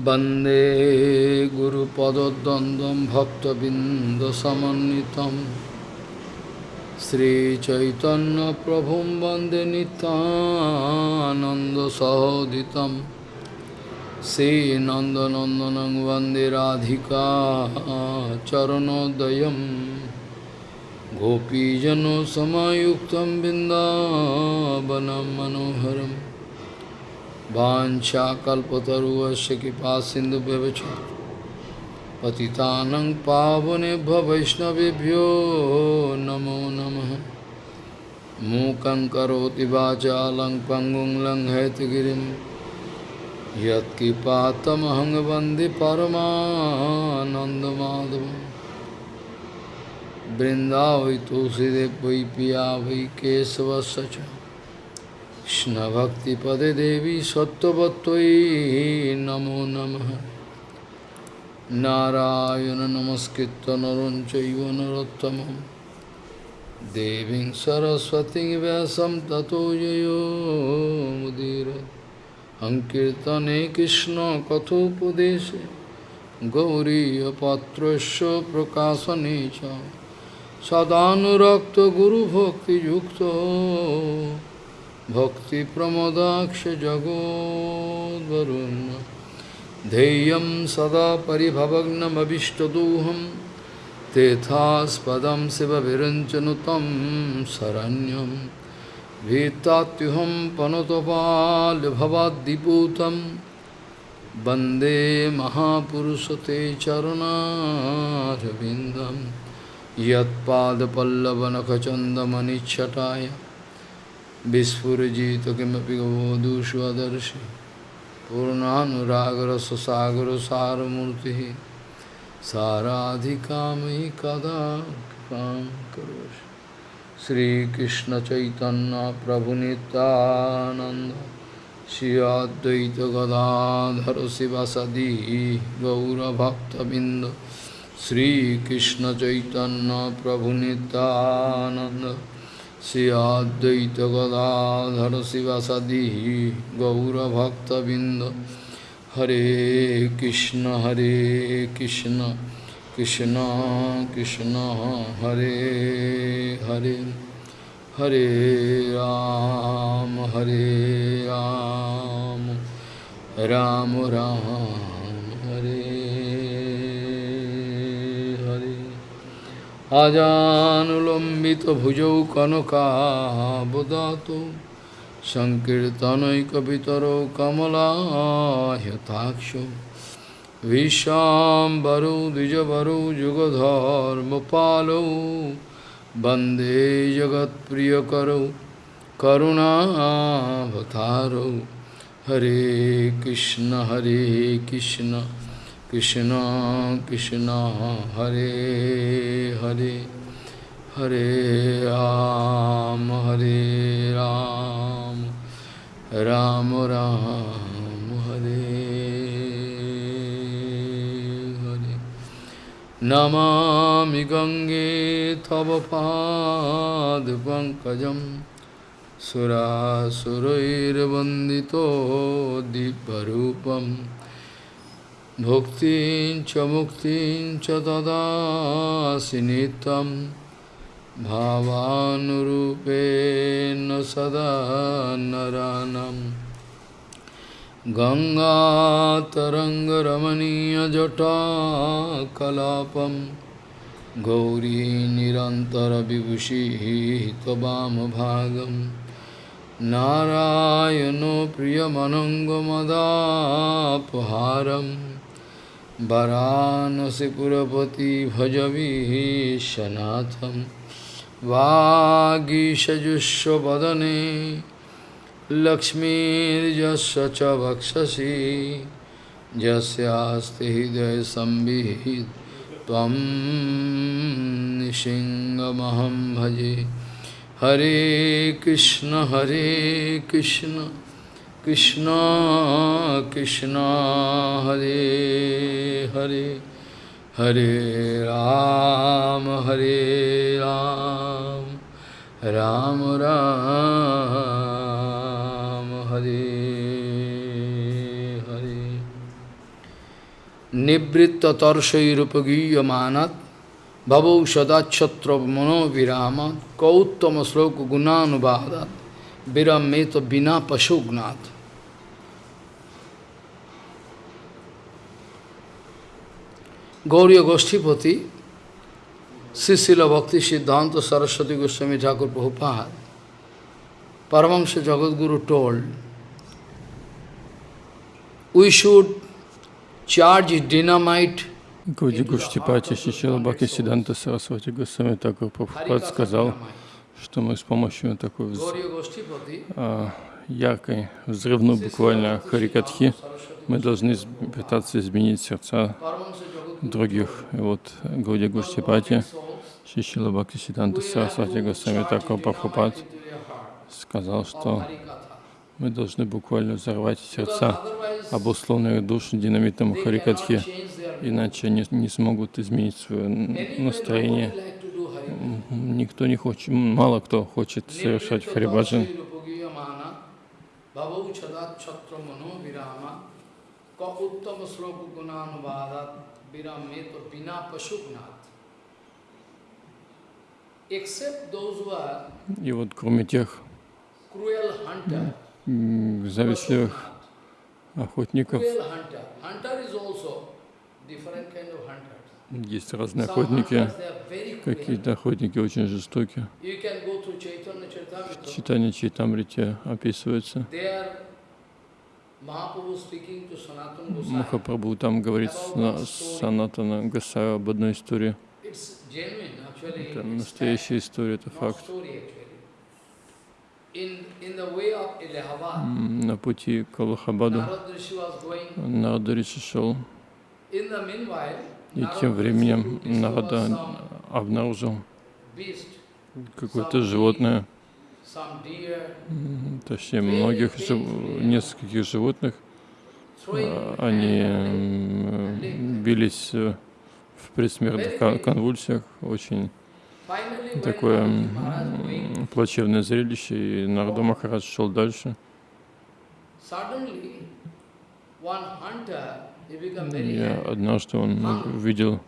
वन्दे गुरुपदद्वन्द्वं भक्तबिन्दसमन्वितं श्रीचैतन्यप्रभुं वन्दे नितानन्दसहोदितं श्रीनन्दनन्दनं वन्दे राधिका चरणोदयं गोपीजनसमायुक्तं बिन्दावनं मनोहरम् वाशाकुवश कृपा सिंधु पति पतितानंग पावने वैष्णवभ्यो नमो नम। मूक वाचा लंग पंगुं वंदे परमानंदमाधव वृंदावई तुलसीदेव पिया वै केशवश्च কৃষ্ণভক্তিপদে দেবী সত্যবত্তয়ী নমো নমঃ। নারায়ণ নমস্কৃত নরং চৈব নরোত্তমম। দেবীং সরস্বতী ব্যাসম ততো জয়োমুদীর সংকীর্তনে কৃষ্ণ কথোপদেশে গৌরীপত্রস্য প্রকাশনে চ। সদানুরক্ত গুরুভক্তিযুক্ত भक्तिप्रमोदाक्षजगोद्वरुन् ध्येयं सदा परिभवग्नमभिष्टदोहं। तेथास्पदं शिवविरञ्चनुतं शरण्यं। भीतात्युहं पनुतपाल्भवाद्दिपूतं। वंदे महापुरुषते चरुणारविन्दं। यत्पादपल्लवनखचन्दमनिच्छटाय। विस्फुजित किमपि गवधूष्वदर्शि पूर्णानुरागरससागर सारमूर्ति साराधिका मयि कदा कृपां करोषि श्रीकृष्ण चैतन्य प्रभु नित्यानंद श्री अद्वैत गदाधर शिवसदी गौरभक्तबिंद श्रीकृष्ण चैतन्य प्रभु Nityanand Sri Advaita Gadadhara Sivasadi Gaura Bhakta Binda Hare Krishna Hare Krishna Krishna Krishna Hare Hare Hare Ram Hare Ram Ram Ram Hare আজানুলম্বিত ভুজৌ কনকাবদাত সংকীর্তনৈকবিতর কমলাহ্যতাক্ষ বিশ্বাম্বরৌ দ্বিজবরৌ যুগধর্মপালৌ বন্দে জগৎপ্রিয়করৌ করুণাভতারৌ হরে কৃষ্ণ হরে Krishna Krishna Krishna Hare Hare Hare Ram Hare Ram Ram Ram Hare Hare Namami Gange Tava Pad Pankajam Sura Surair Vandito Diparupam Bhuktin cha muktin cha dadasi nitam Bhavanurupena sada naranam. Ganga taranga ramaniya jata kalapam Gauri nirantara vibhushi tabam bhagam. Narayano priyamanangamadapaharam वाराणसीपुरपति भजवीशनाथं वागीषजुष्वदने लक्ष्मीर्यस्य च वक्षसि। यस्यास्ति हृदयसंविहित त्वं निशिङ्गमहं भजे। हरे कृष्ण हरे Krishna. Krishna Krishna Hare Hare Hare Ram Hare Ram Ram Ram Hare Hare Nivritta tarshairupagiyamanat Bhavau sadachatra mano viramat Kauttama sloka gunanubadat Virameta bina pashugnat Gauriya Goshtipati Sisila Bhakti Siddhanta Saraswati Goswami Thakur Prabhupada Paramahansa Jagadguru told we should charge dynamite Гауди Гуштипати Шичила Бхакти Сиданта Сарасвати Госвами Такур Прабхупад сказал, что мы с помощью такой вз... а, яркой, взрывной буквально харикатхи, мы должны пытаться изменить сердца других. И вот Гауди Гуштипати Шичила Бхакти Сиданта Сарасвати Госвами Такур Прабхупад сказал, что мы должны буквально взорвать сердца обусловленных душ динамитом Харикатхи, иначе они не смогут изменить свое настроение. Никто не хочет, мало кто хочет совершать Харибаджан. И вот кроме тех завистливых охотников. Есть разные охотники. Какие-то охотники очень жестокие. В читании Чайтамрите описывается. Махапрабху там говорит с Санатана Гасая об одной истории. Это настоящая история, это факт. На пути к Аллахабаду. Нарада Риши шел. И тем временем Нарада обнаружил какое-то животное, точнее многих, нескольких животных. А, они бились э, в предсмертных конвульсиях, очень такое плачевное зрелище, и Нарда Махарадж шел дальше. И однажды он увидел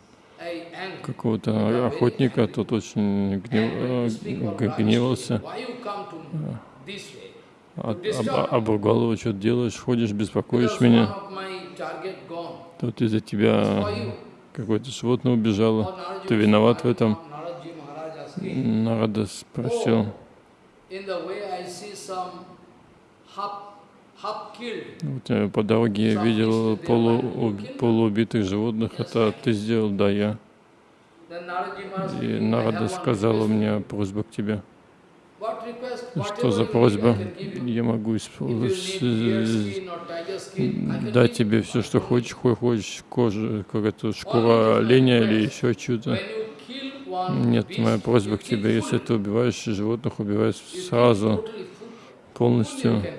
какого-то охотника, тот очень гнев, э, гневался, об, обругал его, что делаешь, ходишь, беспокоишь меня. Тут из-за тебя какое-то животное убежало, ты виноват в этом. Нарада спросил, вот, э, по дороге я видел полу, полуубитых животных, это ты сделал, да, я. И Нарада сказала мне просьба к тебе. Что за просьба? Я могу дать тебе все, что хочешь, хочешь кожу, какая-то шкура оленя или еще что-то. Нет, моя просьба к тебе, если ты убиваешь животных, убивай сразу, полностью.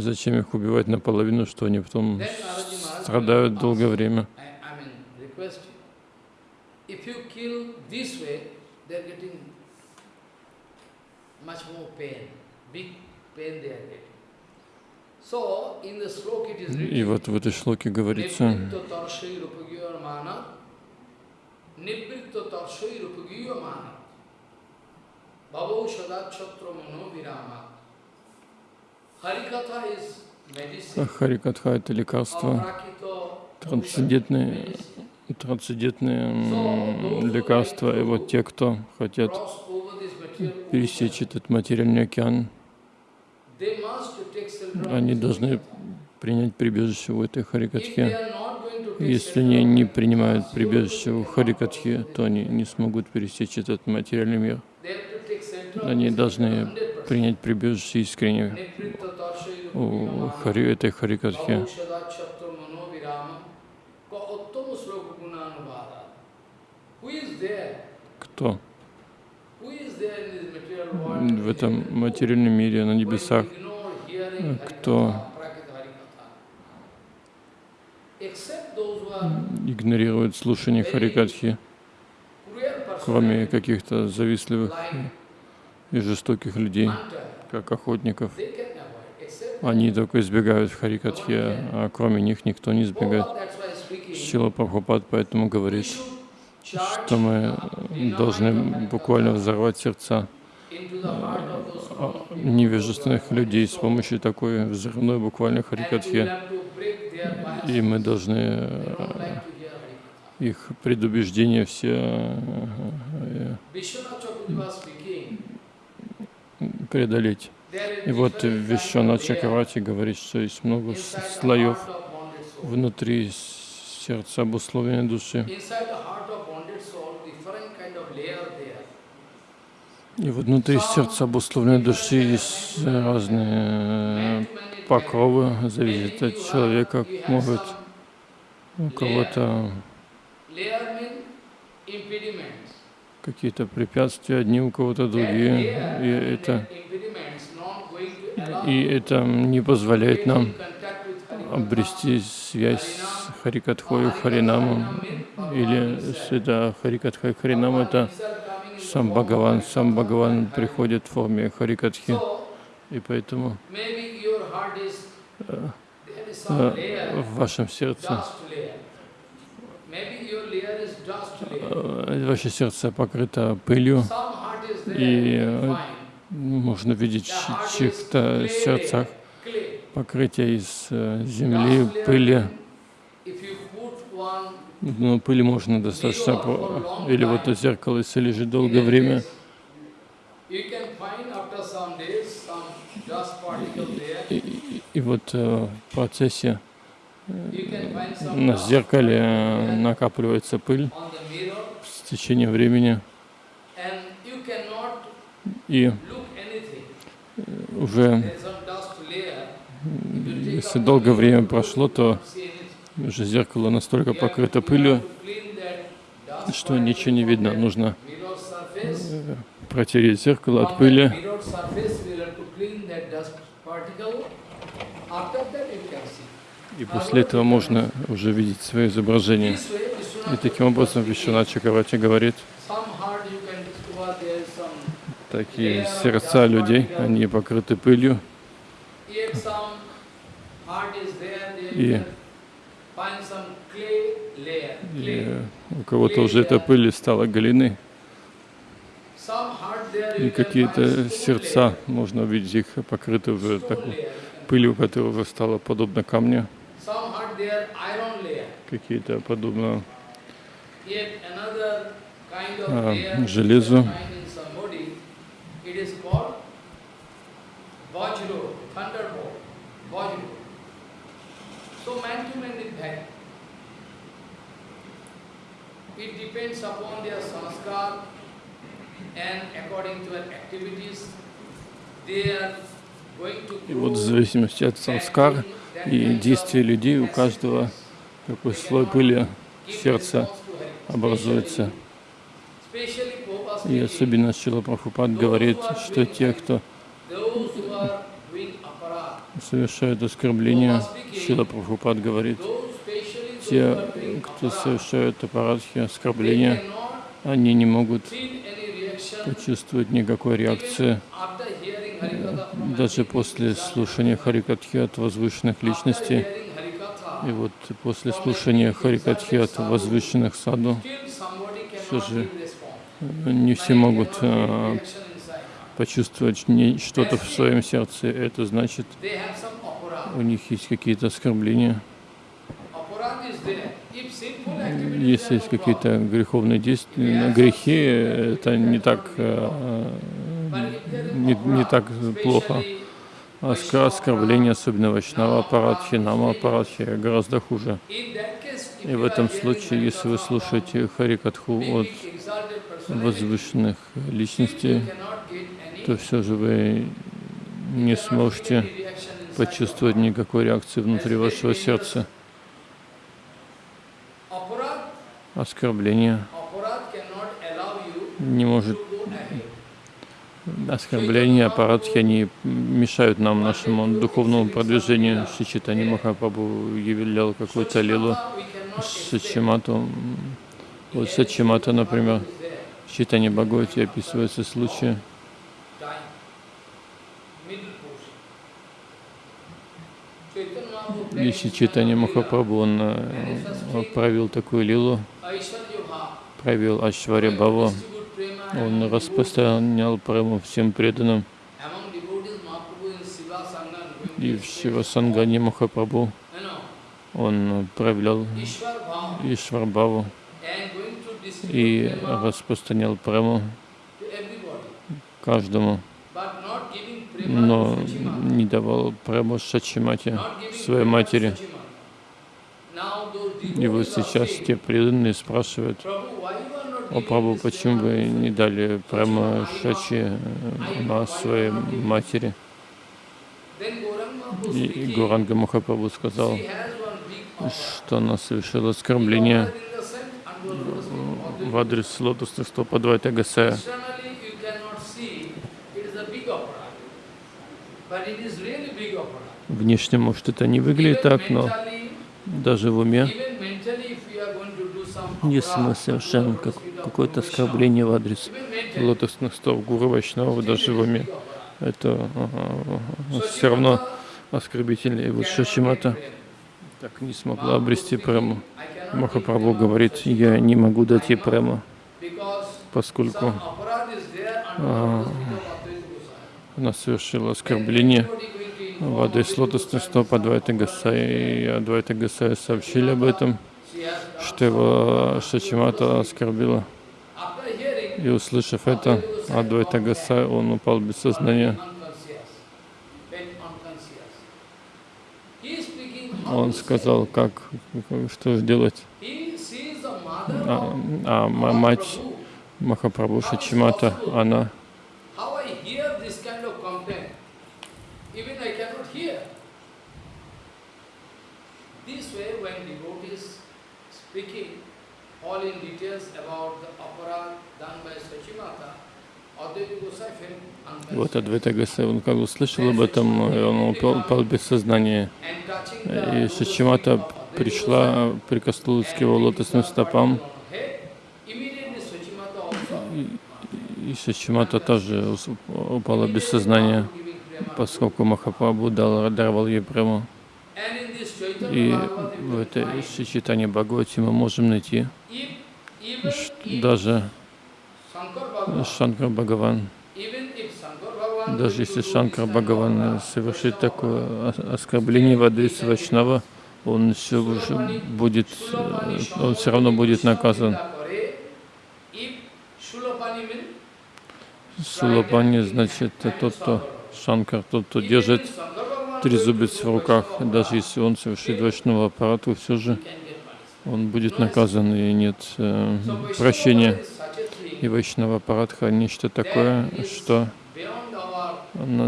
Зачем их убивать наполовину, что они потом страдают долгое время? И вот в этой шлоке говорится, Бабау Шадачатра Мано Вирама Харикатха — это лекарство, трансцендентные, трансцендентные лекарства. И вот те, кто хотят пересечь этот материальный океан, они должны принять прибежище в этой Харикатхе. Если они не принимают прибежище в Харикатхе, то они не смогут пересечь этот материальный мир. Они должны принять прибежище искренне у хари, этой Харикатхи. Кто? В этом материальном мире, на небесах, кто? Игнорируют слушание Харикатхи, кроме каких-то завистливых и жестоких людей, как охотников. Они только избегают Харикатхи, а кроме них никто не избегает. Шила Прабхупад поэтому говорит, что мы должны буквально взорвать сердца а, невежественных людей с помощью такой взрывной буквально харикатхи. И мы должны э, их предубеждения все э, преодолеть. И вот Вишванат Чакравати говорит, что есть много слоев внутри сердца обусловленной души. И вот внутри сердца обусловленной души есть разные покровы, зависит от человека, может у кого-то какие-то препятствия, одни у кого-то другие, и это, и это не позволяет нам обрести связь с Харикатхой Харинамом, или с это Харикатха Харинам, это сам Бхагаван, сам Бхагаван приходит в форме Харикатхи, и поэтому э, э, в вашем сердце ваше сердце покрыто пылью, и э, можно видеть в чьих-то сердцах покрытие из э, земли, пыли. Но пыли можно достаточно, или вот это зеркало, если лежит долгое время, и, и, и вот в процессе на зеркале накапливается пыль с течением времени, и уже если долгое время прошло, то уже зеркало настолько покрыто пылью, что ничего не видно. Нужно э, протереть зеркало от пыли. И после этого можно уже видеть свое изображение. И таким образом Вишванат Чакравати говорит, такие сердца людей, они покрыты пылью. И, и у кого-то уже эта пыль стала глиной. И какие-то сердца, можно увидеть их покрыты уже такой пылью, которая стала подобна камню какие-то подобно а, железу. It depends upon their sanskar and according to their activities, they are и вот в зависимости от санскар и действий людей у каждого такой слой пыли сердца образуется. И особенно Шила Прабхупад говорит, что те, кто совершают оскорбления, Шила Прабхупад говорит, те, кто совершают аппаратхи, оскорбления, они не могут почувствовать никакой реакции даже после слушания Харикатхи от возвышенных личностей, и вот после слушания Харикатхи от возвышенных саду, все же не все могут а, почувствовать что-то в своем сердце. Это значит, у них есть какие-то оскорбления. Если есть какие-то греховные действия, грехи, это не так а, не, не так плохо. А оскорбление, особенно Вайшнава Парадхи, Нама Парадхи, гораздо хуже. И в этом случае, если вы слушаете Харикатху от возвышенных личностей, то все же вы не сможете почувствовать никакой реакции внутри вашего сердца. Оскорбление не может оскорбления, аппаратхи, они мешают нам, нашему духовному продвижению. Шичитани Махапрабху являл какую-то лилу Сачимату. Вот Сачимата, например, в Читане Бхагавати описывается случай, И Шри Чайтанья Махапрабху, он э, провел такую лилу, провел Ашваря Бхаву, он распространял прему всем преданным, и в Шивасангане Махапрабху он проявлял distribute и распространял everybody. каждому, но не давал прему Шачимате, своей матери. И вот сейчас те преданные спрашивают, Prabhu, why you are not о giving Прабху, this почему вы не дали прямо Шачи на своей матери? И Гуранга Махапрабху сказал, что она совершила оскорбление в адрес лотосных стоп Адвайта Гасая. Внешне, может, это не выглядит так, но даже в уме, even mentally, if you are going opera, совершаем как- какое-то оскорбление в адрес лотосных стоп Гуру Вайшнава, даже в уме, это So все равно оскорбительно. И вот Шачимата так не смогла обрести прему. Махапрабху говорит, я не могу дать ей прему, поскольку Goswami. она совершила оскорбление в адрес лотосных стоп Адвайта Гасая, и Адвайта Гасая сообщили об этом, что его Шачимата. After hearing, И услышав это, Адвайта Гасай, он упал без сознания. Он сказал, как, что the mother А, а ма- мать. Махапрабху Шачимата, она. This way, when devotees speaking all in details about the opera done by Sachimata, Вот. Адвайта Гасай, он как услышал об этом, он упал, упал без сознания. И Шачимата пришла, прикоснулась к его лотосным стопам, и Шачимата тоже упала без сознания, поскольку Махапрабху дал, даровал ей прему. И в этой Шичитане Бхагавати мы можем найти, даже Шанкар Бхагаван, даже если Шанкар Бхагаван совершит такое оскорбление в адрес Вайшнава, он все уже будет, э, он все равно будет наказан. Сулапани, значит, тот, кто Шанкар, тот, кто держит трезубец в руках, даже если он совершит вайшнава аппарату, все же он будет наказан, и нет э, прощения. И вайшнава аппаратха нечто такое, что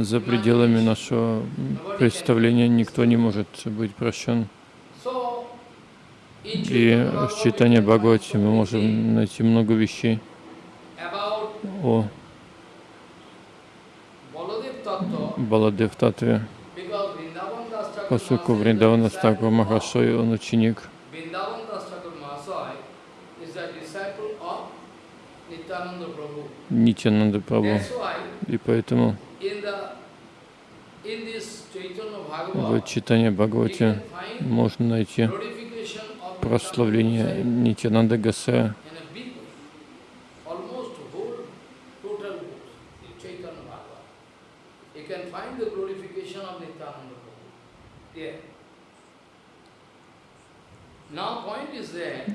за пределами нашего представления никто не может быть прощен. И в читании Бхагавати мы можем найти много вещей о Баладев Татве, because Vrindavan Das Thakur поскольку Вриндавана Стакур Махашой, он ученик. Нитянанда Прабху. И поэтому в читании Бхагавати можно найти прославление Нитянанда Гасая in a big way. Almost whole total book, the Chaitanya Bhagavad. You can find the glorification of Nityananda Prabhu. There. Now point is there,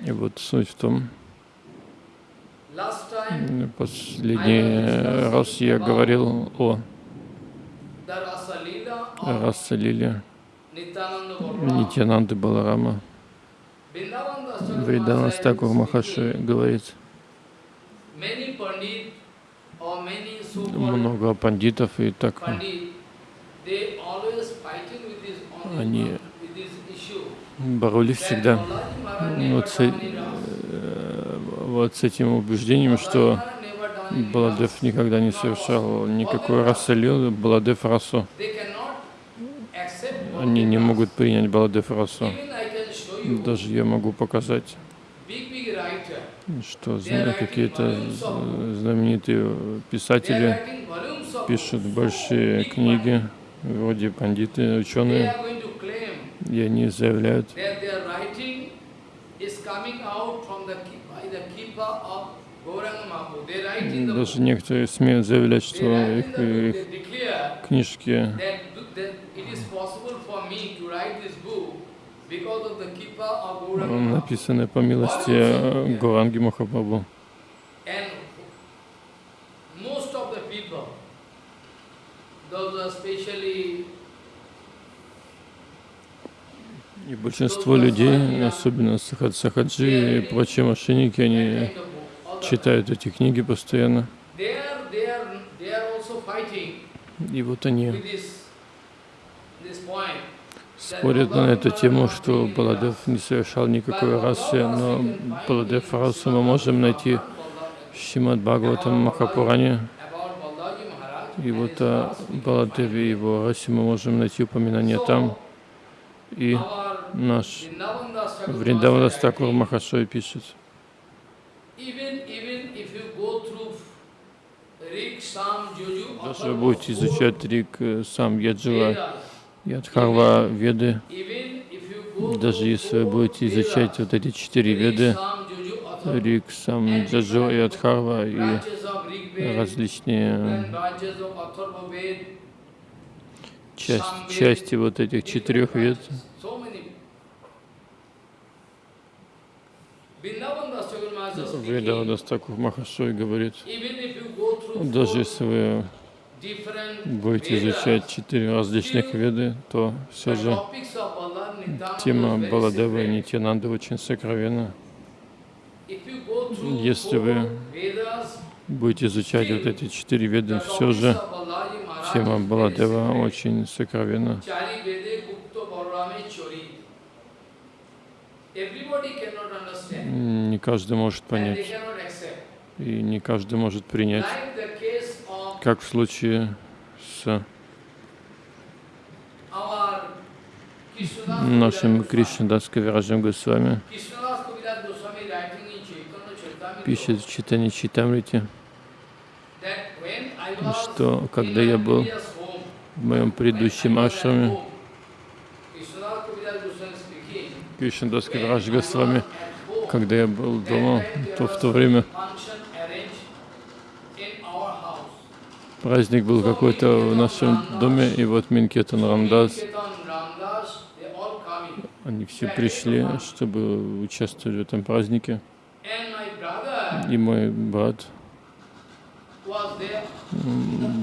И вот суть в том, последний раз я говорил о the Rasa Leela of Раса Лиле Nityananda Prabhu, Нитянанды Баларама. Vrindavan Das Thakur Вриданас Mahasaya Такур is Махаши говорит, много пандитов и так Они боролись всегда вот с, э, вот с этим убеждением, что Баладев никогда не совершал никакой расы Лилы, Баладев расу. Они не могут принять Баладев расу. Даже я могу показать, что какие-то знаменитые писатели пишут большие книги, вроде пандиты, ученые, are going to claim И они заявляют, даже некоторые смеют заявлять, что их, их книжки написаны по милости э, Гуранги Махапрабху. Most of the people, those are especially И большинство людей, особенно сахад- сахаджи и прочие мошенники, они читают эти книги постоянно. И вот они спорят на эту тему, что Баладев не совершал никакой расы, но Баладев расу мы можем найти в Шимад Бхагаватам Махапуране. И вот о Баладеве и его расе мы можем найти упоминание там. И наш Вриндаванас Maharaj Такур writing, Махашой пишет, даже вы будете изучать Рик, э, сам Яджива, Ядхарва, Веды, даже если вы будете изучать вот эти четыре Веды, Atharva, Рик, сам Джаджо и Адхарва, и различные часть, части вот этих четырех вед, so many. Vrindavan Das Thakur Maharaj is speaking, Вриндаванас Такур Махашой говорит, даже если вы будете изучать четыре различных веды, то все же тема Баладева и secret. Нитянанды очень сокровенна. Если вы будете изучать вот эти четыре веды, все же тема Баладева очень сокровенна. Не каждый может понять, и не каждый может принять, как в случае с нашим Кришнадас Кавиражем Госвами. Пишет в читании was что когда я был в моем предыдущем ашраме, speaking, Кришнадас when Кавирадж I was Госвами, когда я был дома, то в то время праздник был какой-то в нашем доме, и вот Минкетан Рамдас, они все пришли, чтобы участвовать в этом празднике. И мой брат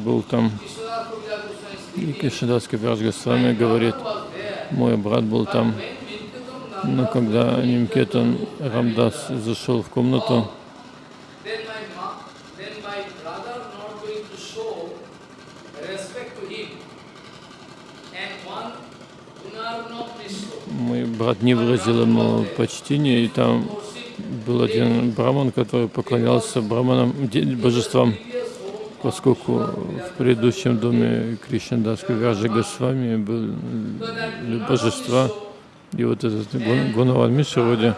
был там. И. Кришнадас Кавирадж My Госвами говорит, мой брат был там. Но когда Нимкетан Рамдас зашел в комнату, мой брат не выразил ему почтения, и там был один браман, который поклонялся браманам, божествам, поскольку в предыдущем доме Кришнадас Кавираджа Госвами были божества, и вот этот Гун- Гунаван Миша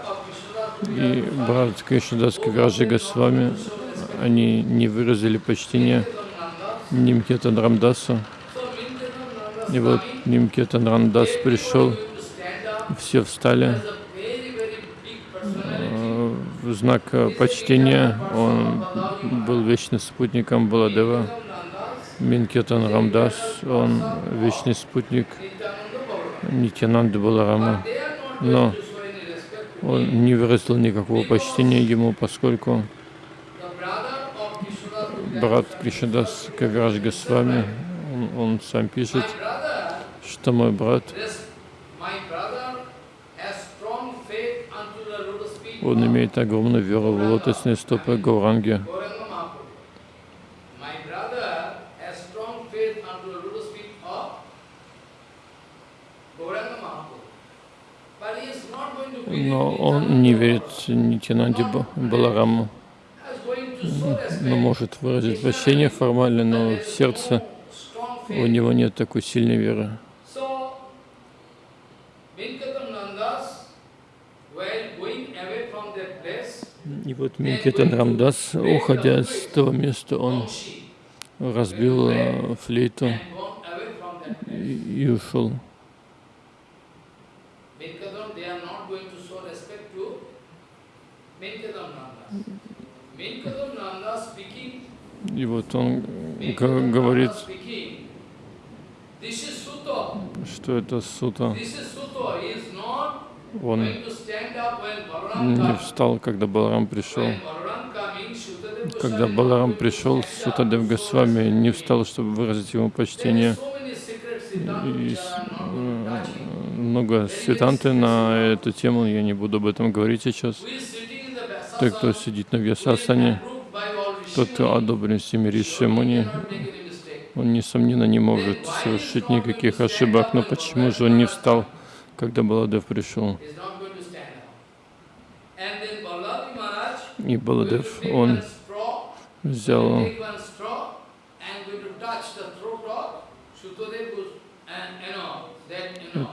и брат Кришнадас Кавираджа Госвами, они не выразили почтения Нимкетан Рамдасу. И вот Нимкетан Рамдас пришел, все встали э, в знак почтения. Он был вечным спутником Баладева. Минкетан Рамдас, он вечный спутник Нитянанды Баларама. Но он не выразил никакого почтения ему, поскольку брат Кришнадас Кавирадж Госвами, он, он сам пишет, что мой брат, он имеет огромную веру в лотосные стопы Гауранги. My brother has strong faith unto the lotus feet of Gauranga Mahaprabhu. But he is not going to believe Но он не верит Нитянанде Ба- Балараму. но может выразить прощение формально, но в сердце у него нет такой сильной веры. И вот Минкетан Рамдас, уходя с того места, он разбил э, флейту и ушел. И вот он говорит, что это сута. Он не встал, когда Баларам пришел. Когда Баларам пришел. Сутадев Госвами не встал, чтобы выразить ему почтение. И много свитанты на эту тему, я не буду об этом говорить сейчас. Те, кто сидит на Вьясасане, тот, кто одобрен всеми Ришимуни, он, несомненно, не может совершить никаких ошибок. Но почему же он не встал, когда Баладев пришел? И Баладев, он взял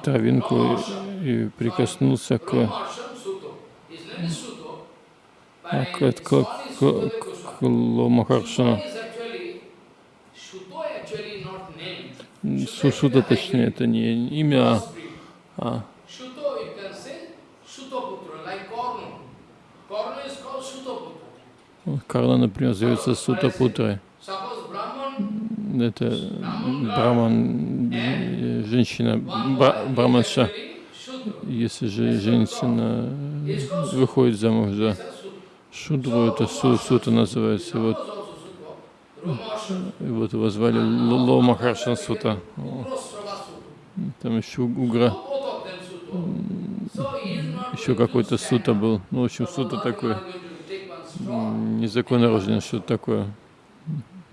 травинку и прикоснулся к, Ramarshan Suto. His name is Suto. а, But к, his к, son is к, Sutadeva к Goswami. Ломахаршану. Shuto is actually Shuto actually not named. Сушута, точнее, это не имя, а. Карла, например, зовется Сутапутрой. Это браман, э, женщина, бра- браманша. Если же женщина э, выходит замуж за Sudra. Шудру, это су, сута называется. Вот, и вот его звали Л- Ло Махаршан Сута. Там еще Угра, еще какой-то сута был. Ну, в общем, сута такой, незаконно рожден, что-то такое.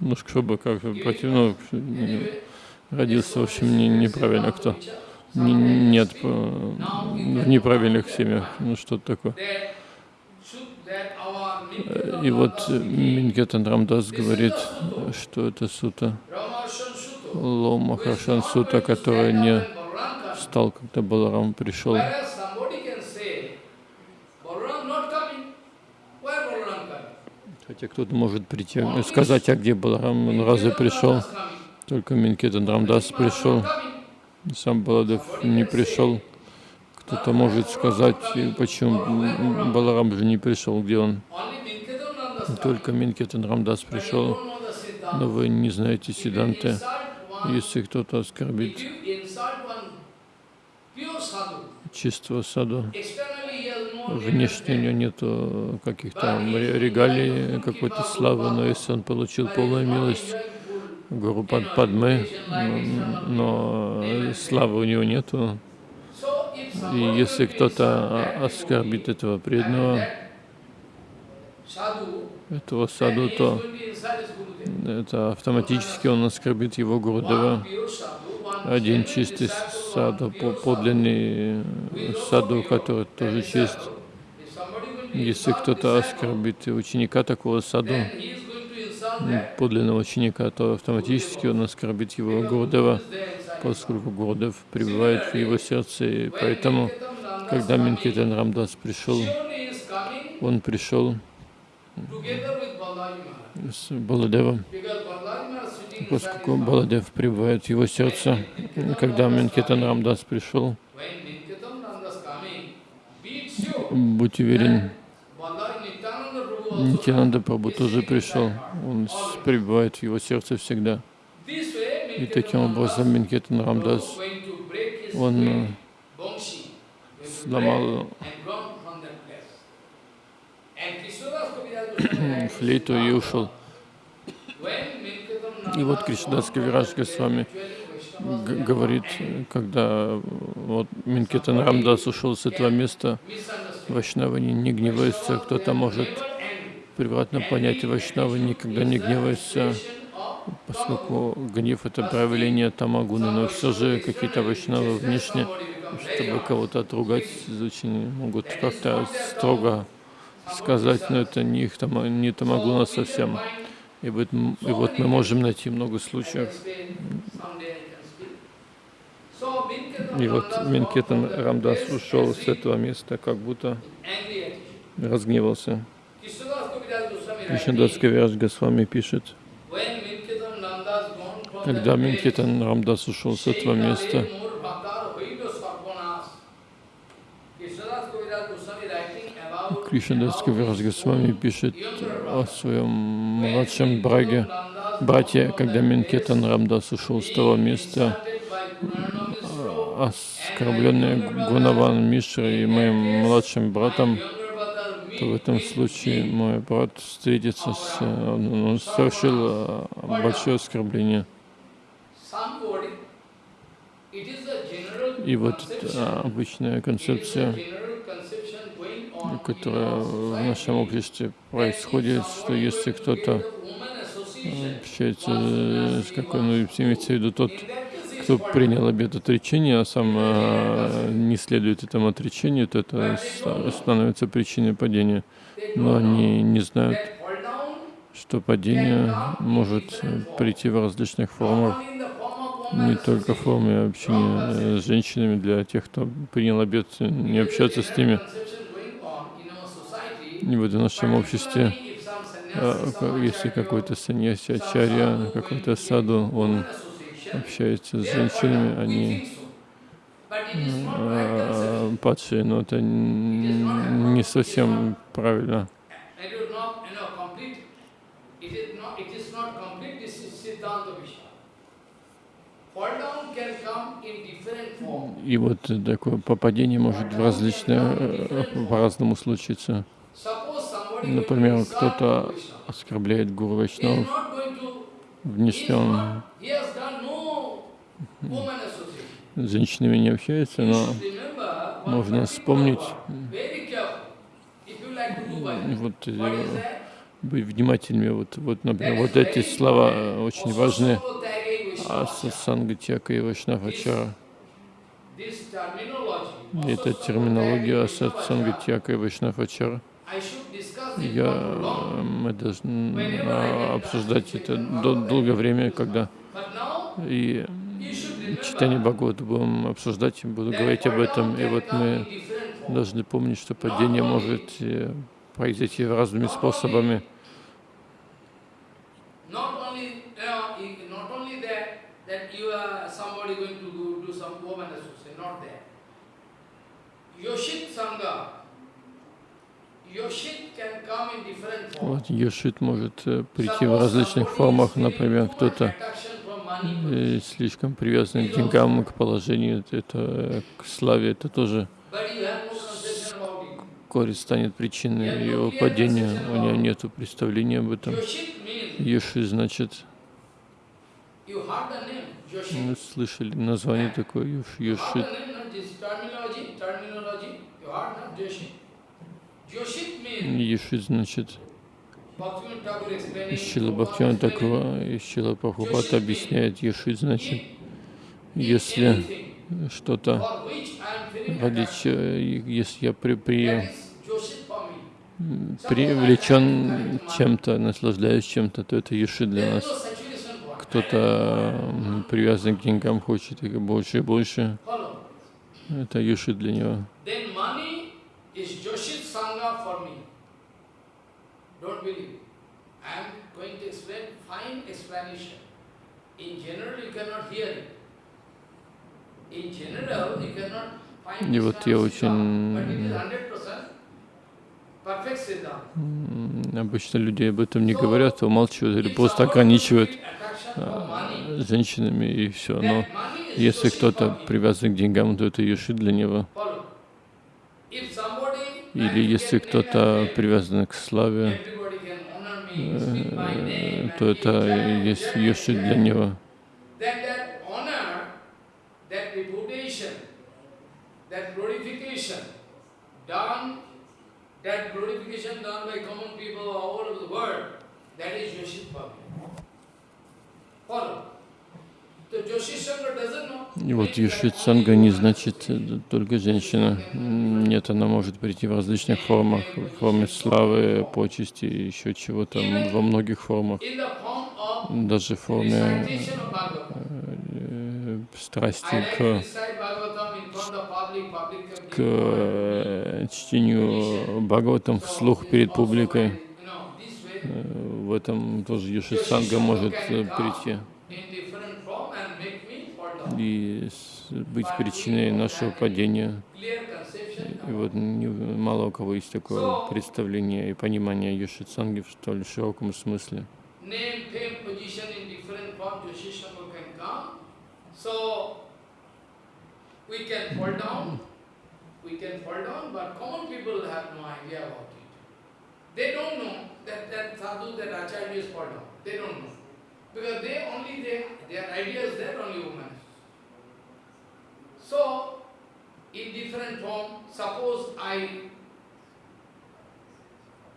Ну, чтобы как против, Anyway, родился, в общем, не- неправильно кто. Не- нет в неправильных семьях, ну что-то такое. that should that our Э, Nityam И вот э, Мингетан Рамдас говорит, что это сута, Ramarshan Sutta, Ло who is Махаршан not сута, который не встал, когда Баларам пришел. Хотя кто-то может прийти и сказать, а где Баларам, он разве пришел? Только Минкетан Рамдас пришел, сам Баладев не пришел. Кто-то может сказать, почему Баларам же не пришел, где он? Только Минкетан Рамдас пришел, но вы не знаете one- Если кто-то оскорбит чистого саду, внешне у него нету каких-то ре- регалий, какой-то славы, но если он получил полную милость Гуру Пад Падмы, м, но славы у него нету, и если кто-то оскорбит этого преданного, этого саду, то это автоматически он оскорбит его Гурудева. Один чистый саду, по- подлинный саду, который тоже чист. Если кто-то оскорбит ученика такого саду, подлинного ученика, то автоматически он оскорбит его Гурудева, поскольку Гурудев пребывает в его сердце. И поэтому, когда Минкитан Рамдас пришел, он пришел с Баладевом, поскольку Баладев пребывает в его сердце. Когда Минкитан Рамдас пришел, будь уверен, Нитянанда Прабhu тоже пришел. Он пребывает в его сердце всегда. И таким образом Минкетан Рамдас, он сломал флейту и ушел. И вот Кришнадас Кавирадж Госвами г- говорит, когда вот Минкетан Рамдас ушел с этого места, Вайшнавы не, не гневаются, кто-то может превратно понять, Вайшнавы никогда не гневаются, поскольку гнев это проявление тамагуны, но все же какие-то Вайшнавы внешне, чтобы кого-то отругать, очень могут как-то строго сказать, но это не их тама, не тамагуна совсем. И вот, и вот мы можем найти много случаев. И вот Минкетан Рамдас ушел с этого места, как будто разгневался. Кришнадас Кавирадж Госвами пишет, когда Минкетан Рамдас ушел с этого места, about Кришнадас Кавирас Госвами пишет о своем младшем браге, брате, когда Менкетан Рамдас ушел с того места, оскорбленный Гунаван Мишра и моим младшим братом, то в этом случае мой брат встретится с... Он совершил э, большое оскорбление. И вот э, обычная концепция, которая our в нашем обществе происходит, что если кто-то общается э, с какой, ну, имеется в виду тот, кто принял обет отречения, а сам э, не следует этому отречению, то это ста- становится причиной падения. Но они не знают, что падение может э, прийти в различных формах, не только в форме общения э, с женщинами, для тех, кто принял обет э, не общаться с ними. Вот в нашем обществе, ка- если какой-то саньяси, ачарья, какой-то саду, он общается с женщинами, они э, падшие, но это не совсем правильно. И вот такое попадение может в различные, э, по-разному случиться. Например, кто-то оскорбляет Гуру Вайшнав, association. с женщинами не общается, но можно вспомнить, вот, э, быть внимательными. Вот, вот, например, вот эти слова э, очень важны. Osasuro Tyage Vaishnava. Асасанга Тяка и Вайшнавачара. Osasuro терминология Тяка и Вайшнавачара. Я, э, мы должны а, обсуждать это дол- долгое время, когда и читание Бхагавата будем обсуждать, буду говорить об этом. И вот мы должны помнить, что падение может э, произойти разными способами. Sangha, Yoshit Вот Йошит может э, прийти в различных формах. Например, кто-то э, слишком привязан к деньгам, к положению, это к славе, это тоже вскоре станет причиной его падения. У него нет представления об этом. Йоши значит, мы слышали название такое Йошит. Йошит значит, Шила Бхактиван Такова и Шила Прабхупад объясняет, Йошит значит, если что-то ради че- если я при, при, привлечен чем-то, наслаждаюсь чем-то, то это Йоши для нас. Кто-то привязан к деньгам, хочет их больше и больше, это Йоши для него. И вот я очень Siddhanta, but it is 100% perfect Siddhanta. м, обычно люди об этом не говорят, умалчивают или просто ограничивают а, женщинами и все. Но если кто-то привязан к деньгам, то это Йоши для него. Или если кто-то привязан к славе, э, то это есть Йоши для него. Follow. So Joshi Sangha doesn't know. И вот Йошит Санга не значит э, только женщина. Нет, она может прийти в различных формах, в форме славы, почести, еще чего-то, во многих формах, даже в форме Bhagavatam. э, страсти к, к э, чтению Бхагаватам вслух перед публикой. Э, В этом тоже Йошит Санга может э, прийти in different form and make me fall down. И быть причиной нашего падения. И вот мало у кого есть такое представление и понимание Йошицанги в столь широком смысле. Because they only, they, their idea is that only women. So, in different form, suppose I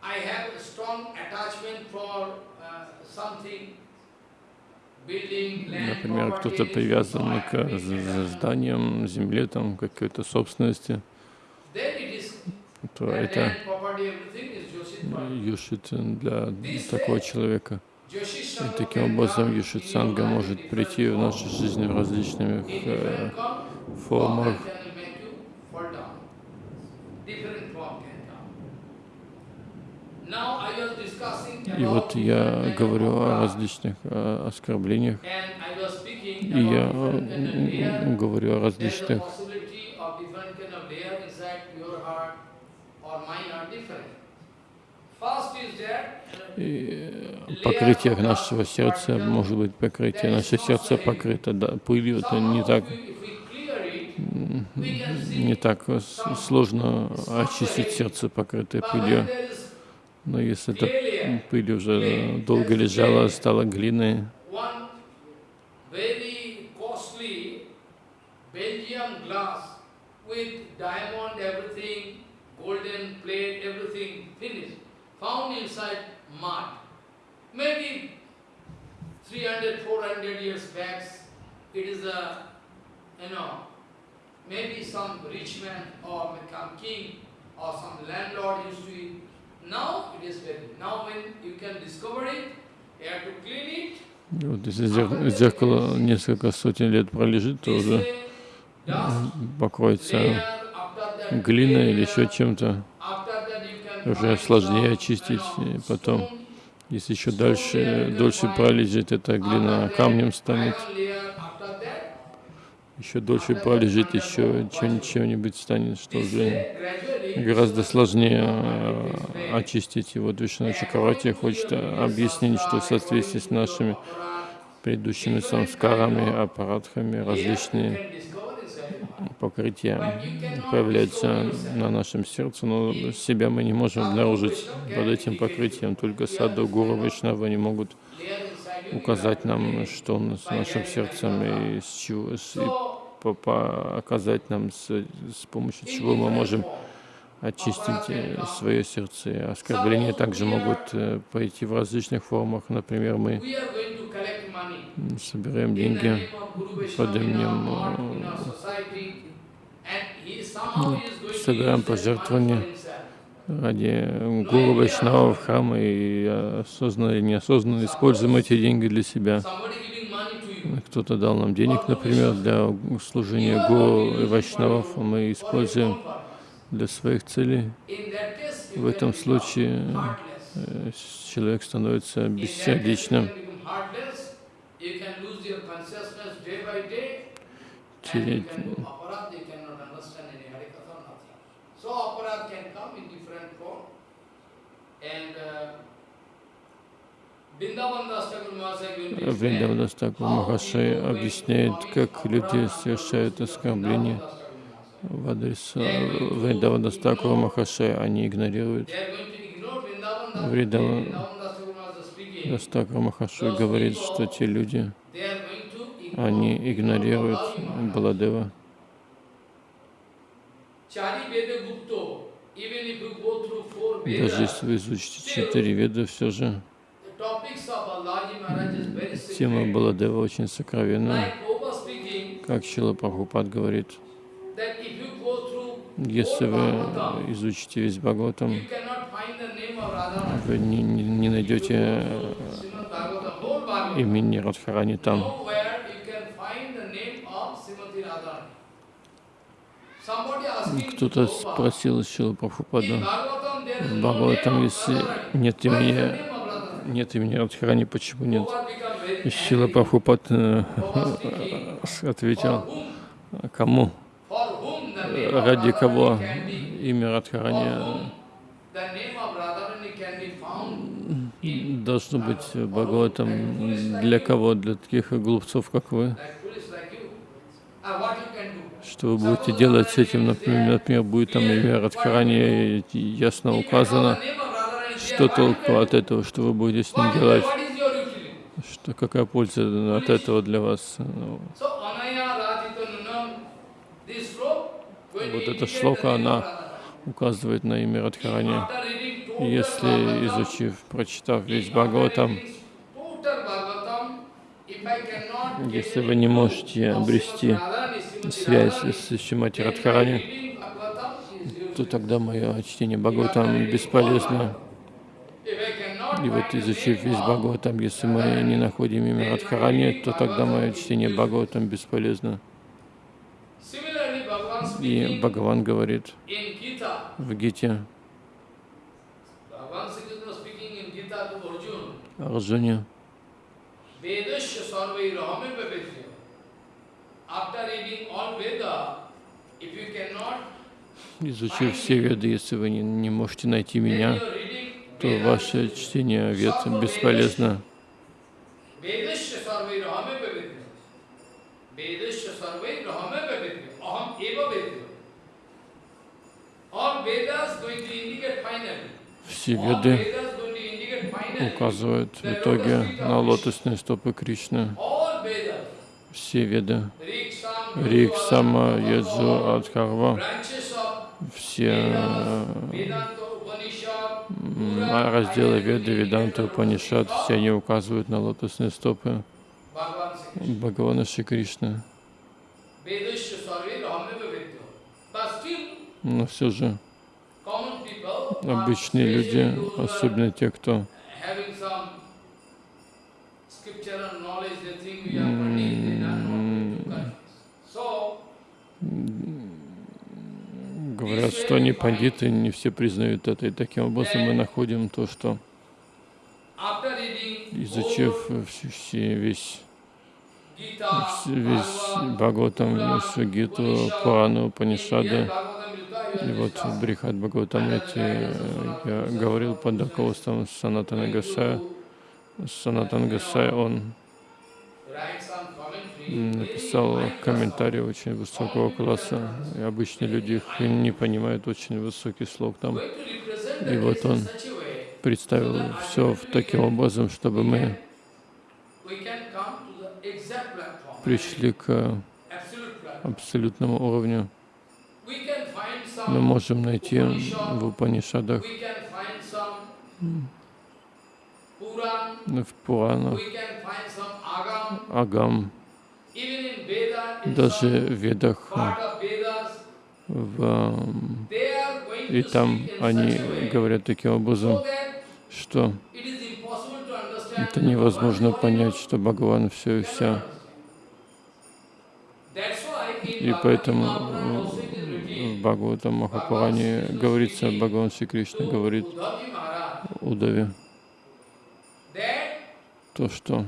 I have a strong attachment for uh, something, Например, кто-то привязан к зданиям, земле, там, какой-то собственности, то это юшит для такого человека. И таким образом юшит санга может прийти в нашу жизнь в различных э, формах. И вот я говорю о различных о оскорблениях, и я говорю о различных и покрытиях нашего сердца, может быть, покрытие, наше сердце покрыто да, пылью, это не так, не так сложно очистить сердце, покрытое пылью. Но если эта пыль уже долго лежала, стала глиной, golden plate, everything finished, found inside mud. Maybe 300, 400 years back, it is a, you know, maybe some rich man or become king or some landlord used to eat Now it is very. Now when you can discover it, you have to clean it. Вот если зеркало несколько сотен лет пролежит, то уже покроется глиной или еще чем-то. Уже сложнее очистить. Потом, если еще дальше, дольше пролежит, эта глина камнем станет. Еще дольше пролежит, еще чем-нибудь станет, что уже гораздо сложнее э, очистить. И вот Вишна Чакравати хочет объяснить, что в соответствии с нашими предыдущими самскарами, аппаратхами, различные покрытия появляются на нашем сердце, но себя мы не можем обнаружить под этим покрытием. Только саду, гуру, вишнава не могут указать нам, что с нашим сердцем и с чего, и по, нам, с, с помощью чего мы можем очистить э, свое сердце. Оскорбления также могут э, пойти в различных формах. Например, мы собираем деньги под именем, э, собираем пожертвования ради гуру Вайшнава в храм и осознанно или неосознанно используем эти деньги для себя. Кто-то дал нам денег, например, для служения гуру и Вайшнавов, мы используем для своих целей. В этом случае э, человек становится бессердечным. Терять. Вриндавандастакур Махашай объясняет, как люди совершают оскорбления в адрес Вриндавана Стакура Махашая, они игнорируют. Вриндавана Стакура Махашай говорит, что те люди, они игнорируют Баладева. Даже если вы изучите четыре веда, все же тема Баладева очень сокровенна. Как Шила Прабхупад говорит, если вы изучите весь Бхагаватам, вы не, не, не найдете имени Радхарани там. Кто-то спросил Шила Прабхупада, в Бхагаватам, если нет имени, нет имени Радхарани, почему нет? Шила Прабхупад э, ответил, кому? ради кого имя Радхарани должно быть Бхагаватом для кого? Для таких глупцов, как вы. Что вы будете делать с этим? Например, например будет там имя Радхарани ясно указано. Что толку от этого? Что вы будете с ним делать? Что, какая польза от этого для вас? Ну, Вот эта шлока, она указывает на имя Радхарани. Если, изучив, прочитав весь Бхагаватам, если вы не можете обрести связь с Шимати Радхарани, то тогда мое чтение Бхагаватам бесполезно. И вот изучив весь Бхагаватам, если мы не находим имя Радхарани, то тогда мое чтение Бхагаватам бесполезно. И Бхагаван говорит в Гите Bhagavan Sri Krishna speaking in Gita to Arjuna, Арджуне, Vedasya sarvai rahame pavetya. After reading all Veda, if you cannot, изучив все веды, если вы не, не можете найти меня, то ваше чтение вед бесполезно. Все веды Vedas going to indicate finally. Указывают в итоге на лотосные стопы Кришны. Все веды, Rig, Sam, Рик, Yajur, Сама, Адхарва, все Pura, разделы Веды, Веданта, Панишат, все они указывают на лотосные стопы. Бхагавана Шри Кришны. Но все же обычные люди, особенно те, кто having some scriptural knowledge, they think we are Pandit, they are not Pandit. So, говорят, что они пандиты, не все признают это. И таким образом мы находим то, что изучив все- весь, весь Бхагаватам, Гиту, Пурану, Панишады, и вот understand. Брихат Бхагаватамрити я говорил под руководством Санатана Гасая. Санатан Гасай, он написал high комментарии очень высокого класса, и обычные люди их не понимают, очень высокий слог там. И вот он представил все таким образом, чтобы мы пришли к абсолютному уровню. Мы можем найти в Упанишадах, we can find some Puran, в Пуранах, Агам, даже в Ведах, в, и там они говорят таким образом, что это невозможно понять, что Бхагаван все и вся. И поэтому в Бхагаватам Махапуране говорится, Бхагаван Шри Кришна говорит Удаве, то, что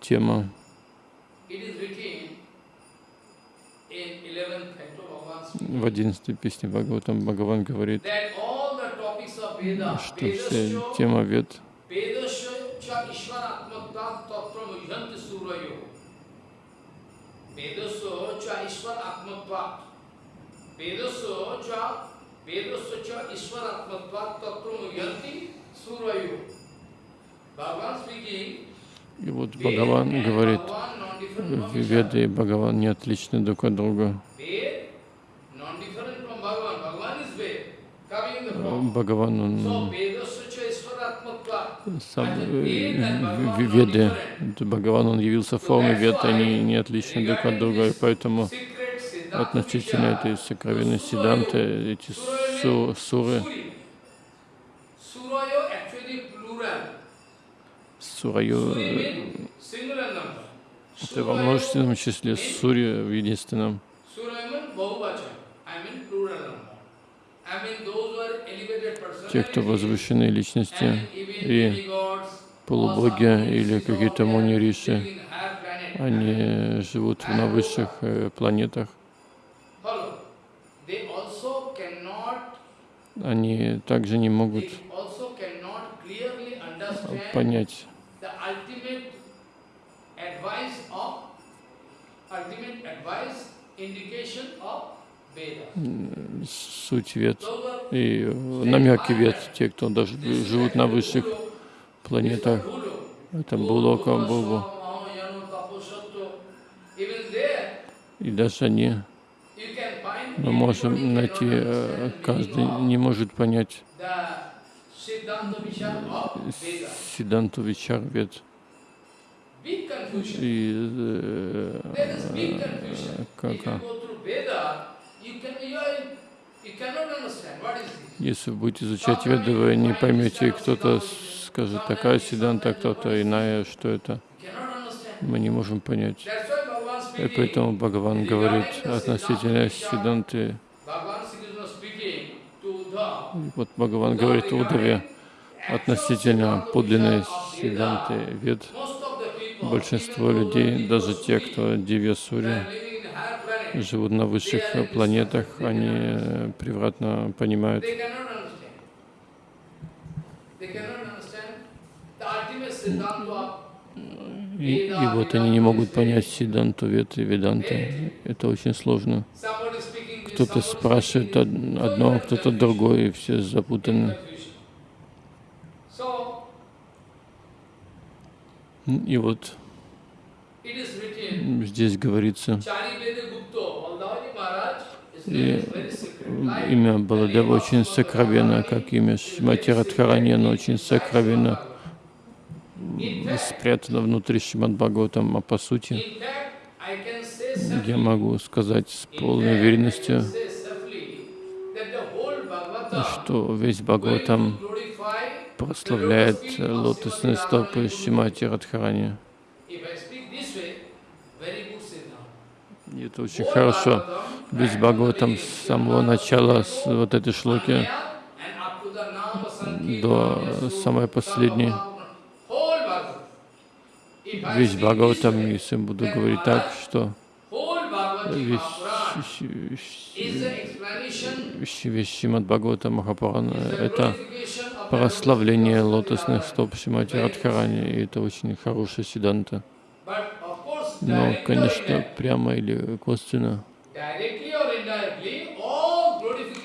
тема it is written in 11th canto Bhagavan в одиннадцатой песне Бхагаватам Бхагаван говорит, что вся Vedasya, тема Вед Vedasya cha Ishvaratmatvat tatra mujhanti И вот Бхагаван говорит, Веды и Бхагаван не отличны друг от друга. Бхагаван, он сам э, Веды, Бхагаван, он явился в форме Вед, они не отличны друг от друга, и поэтому относительно этой сокровенной Сиданты, эти су- суры, Сураю, э, это во множественном числе, Сури в единственном. Те, кто возвышенные личности, и полубоги или какие-то or муни living риши, in higher planet. они живут на высших э, планетах. Они также не могут понять the ultimate advice of, ultimate advice, indication of Veda. суть вет и намеки вет, те, кто даже живут на высших планетах. Это Булока, there, И даже они, мы можем найти, э, каждый не может понять Сиданту Вичар confusion. И э, э, как, а, если вы будете изучать веды, вы не поймете, кто-то скажет такая Сиданта, кто-то иная, что это. Мы не можем понять. И поэтому Бхагаван говорит относительно Сиданты. Bhagavan Sri Krishna speaking to Uddhava. И Вот Бхагаван говорит Удаве относительно подлинной Сиданты people, Большинство людей, даже те, кто Дивья Сури, living in higher planets, живут на высших планетах, они превратно понимают, и, и вот они не могут понять Сиданту Вед и Веданты. Это очень сложно. Кто-то спрашивает одно, кто-то другое, и все запутаны. И вот здесь говорится, И имя Баладева очень сокровенно, как имя Шимати Радхарани, оно очень сокровенно спрятано внутри Шримад Бхагаватам, а по сути in fact, I can say я могу сказать с полной уверенностью, что весь Бхагаватам прославляет лотосные стопы Шимати Радхарани. Это очень хорошо. Весь Бхагаватам с самого начала, с вот этой шлоки, до самой последней, весь Бхагаватам, если буду говорить так, что Шимад Бхагавата Махапурана — это прославление лотосных стоп Шимати Радхарани, и это очень хорошая сиданта. Но, конечно, прямо или косвенно,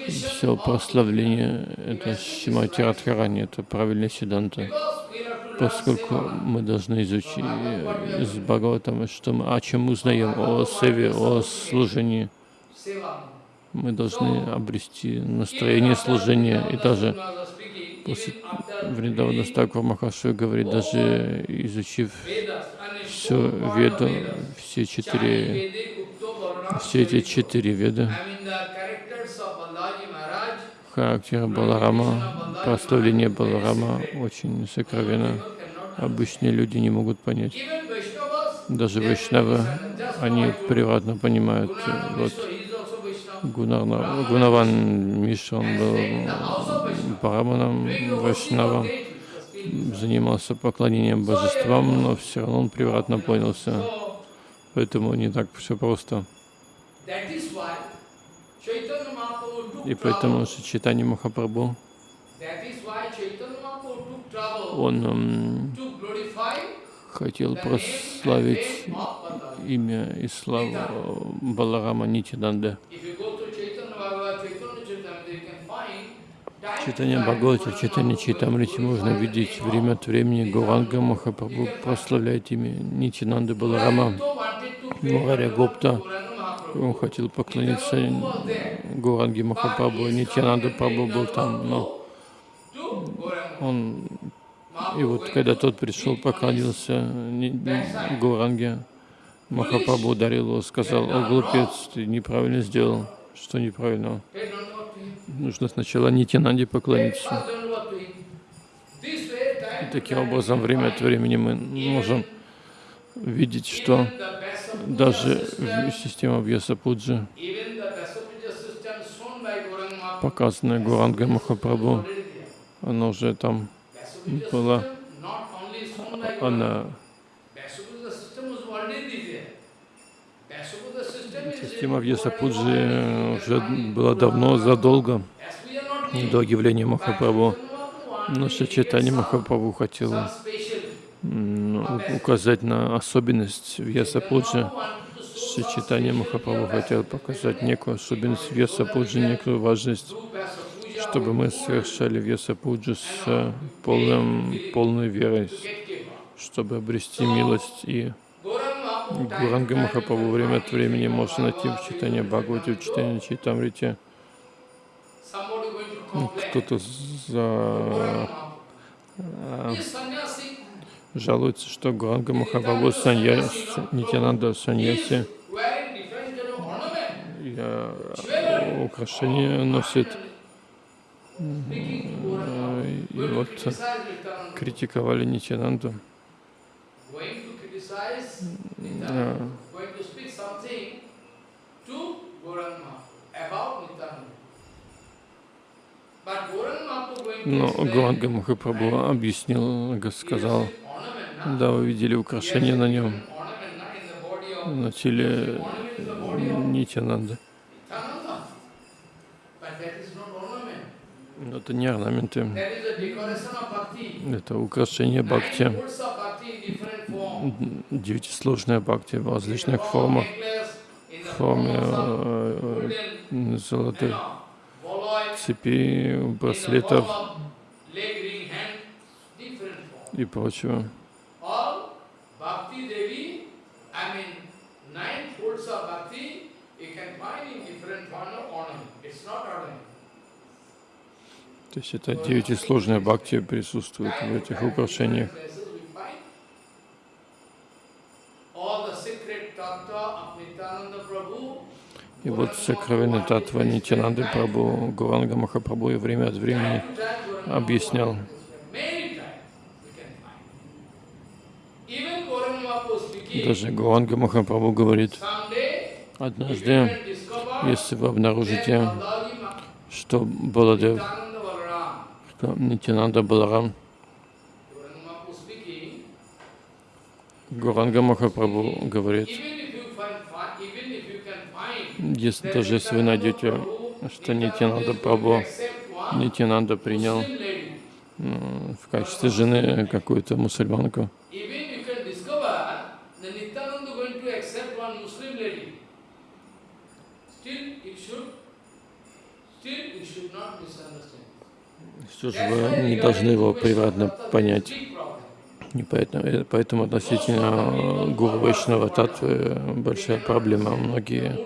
все прославление — это Шимати Радхарани, это правильная сиданта. Поскольку мы должны изучить из Бхагаватама, что мы, о чем мы узнаем, о севе, о служении, мы должны обрести настроение служения. И даже после Вриндавана Стакур Махашу говорит, даже изучив всю Веду, все четыре, все эти четыре Веды, характера Баларама, прославление Баларама очень сокровенно. Обычные люди не могут понять. Даже Вайшнавы, они превратно понимают. Вот Гунарна, Гунаван Миша, он был Параманом, Вайшнавом, занимался поклонением божествам, но все равно он превратно понялся. Поэтому не так все просто. И поэтому Чайтанья Махапрабху, он м, хотел прославить имя и славу Баларама Нитиданды. Читание Бхагавата, читание Читамрити можно видеть время от времени. Гуранга Махапрабху прославляет имя Нитинанды Баларама. Мурари Гупта, он хотел поклониться Гуранге Махапрабху. Нитянанда Прабху был там, но он и вот когда тот пришел, поклонился Ни- Ни- Гуранге, Махапрабху ударил его, сказал, о, глупец, ты неправильно сделал. Что неправильно? Нужно сначала Нитянанде поклониться. И таким образом, время от времени мы можем видеть, что даже система Вьясапуджи, показанная Гуранга Махапрабху, она уже там была, она, система Тема Вьясапуджи уже была давно, задолго до явления Махапрабху. Но Шачитани Махапрабху хотел указать на особенность Шачитани special Махапрабху хотел показать некую особенность Вьясапуджи, некую важность, чтобы мы совершали Вьясапуджу с полным, полной верой, чтобы обрести милость. И Гуранга Махапрабху время от времени можно найти в читании Бхагавати, в читании complain. Кто-то за... Mahaprabhu. а, This sannyasi жалуется, что Гуранга Махапрабху саньяси, Нитянанда саньяси, а, украшения носит. Э, И вот критиковали Нитянанду. А, Но Гуранга Махапрабху объяснил, сказал? Да, вы видели украшения на нем, на теле Нитянанды. Но это не орнаменты, это украшение бхакти, девятисложная бхакти в различных формах, в форме э, э, золотых цепей, браслетов и прочего. All Bhakti Devi, I mean, nine folds of bhakti, you can find in different form of ornament. It's not ornament. То есть это девятисложная бхакти присутствует в этих украшениях. И вот сокровенная татва Нитянанды Прабhu, Гуранга Махапрабху и время от времени объяснял. Даже Гуранга Махапрабху говорит, однажды, если вы обнаружите, что Баладев, что Нитянанда Баларам, Гуранга Махапрабху говорит, если даже если вы найдете, что Нитянанда Прабху, Нитянанда принял м, в качестве жены какую-то мусульманку, That Nityananda going to accept one Muslim lady. Still you should, still you should not misunderstand. все же вы не должны его превратно понять. И поэтому, э, поэтому относительно Гуру Вайшнава Татвы большая проблема. Многие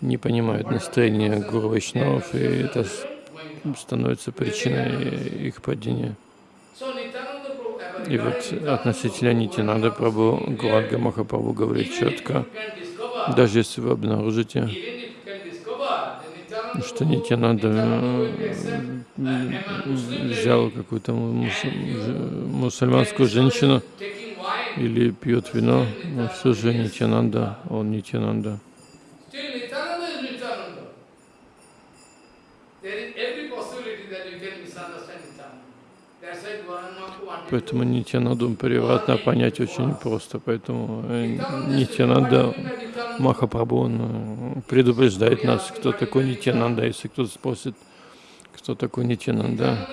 не понимают настроение Гуру Вайшнавов, и это становится причиной их падения. И вот относительно Нитянанда Прабhu, Гуранга Махапрабху говорит четко, даже если вы обнаружите, что Нитянанда м, взял какую-то мусульманскую женщину или пьет вино, но все же Нитянанда, он Nityananda. There every possibility that you can misunderstand Nityananda. That's why Gauranga Mahaprabhu wanted Поэтому to Нитянанду превратно понять очень просто. Поэтому э, Нитянанда Махапрабху он э, предупреждает нас, кто такой Нитянанда. Если кто-то спросит, кто такой Нитянанда,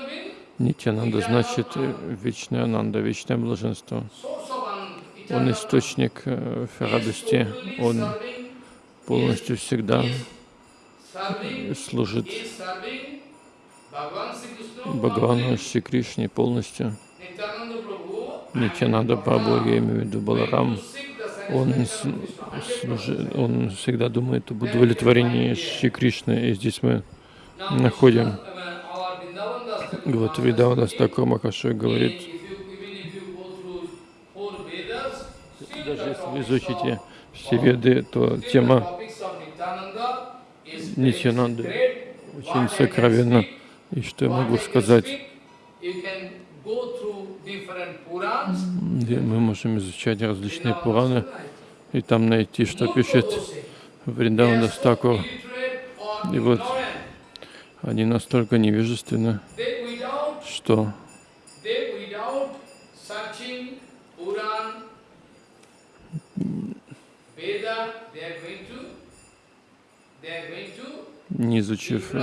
Нитянанда значит э, вечная Ананда, вечное блаженство. Он источник радости, он полностью всегда служит. Бхагавану. Шри Кришне полностью. Нитянанда Прабху, я имею в виду Баларам, он, satisfaction с- of Krishna. служи- он всегда думает об удовлетворении Шри Кришны. И здесь мы находим. Uh, Вот Maharaj Видавана speaking, Стакур Махашой говорит, даже если вы изучите все веды, то тема Нитянанды очень сокровенна. И что я могу сказать? Где Мы можем изучать различные Пураны и там найти, что пишет Gosai. Вриндаван They are so Дастакур. illiterate or И вот. Они настолько невежественны, что не изучив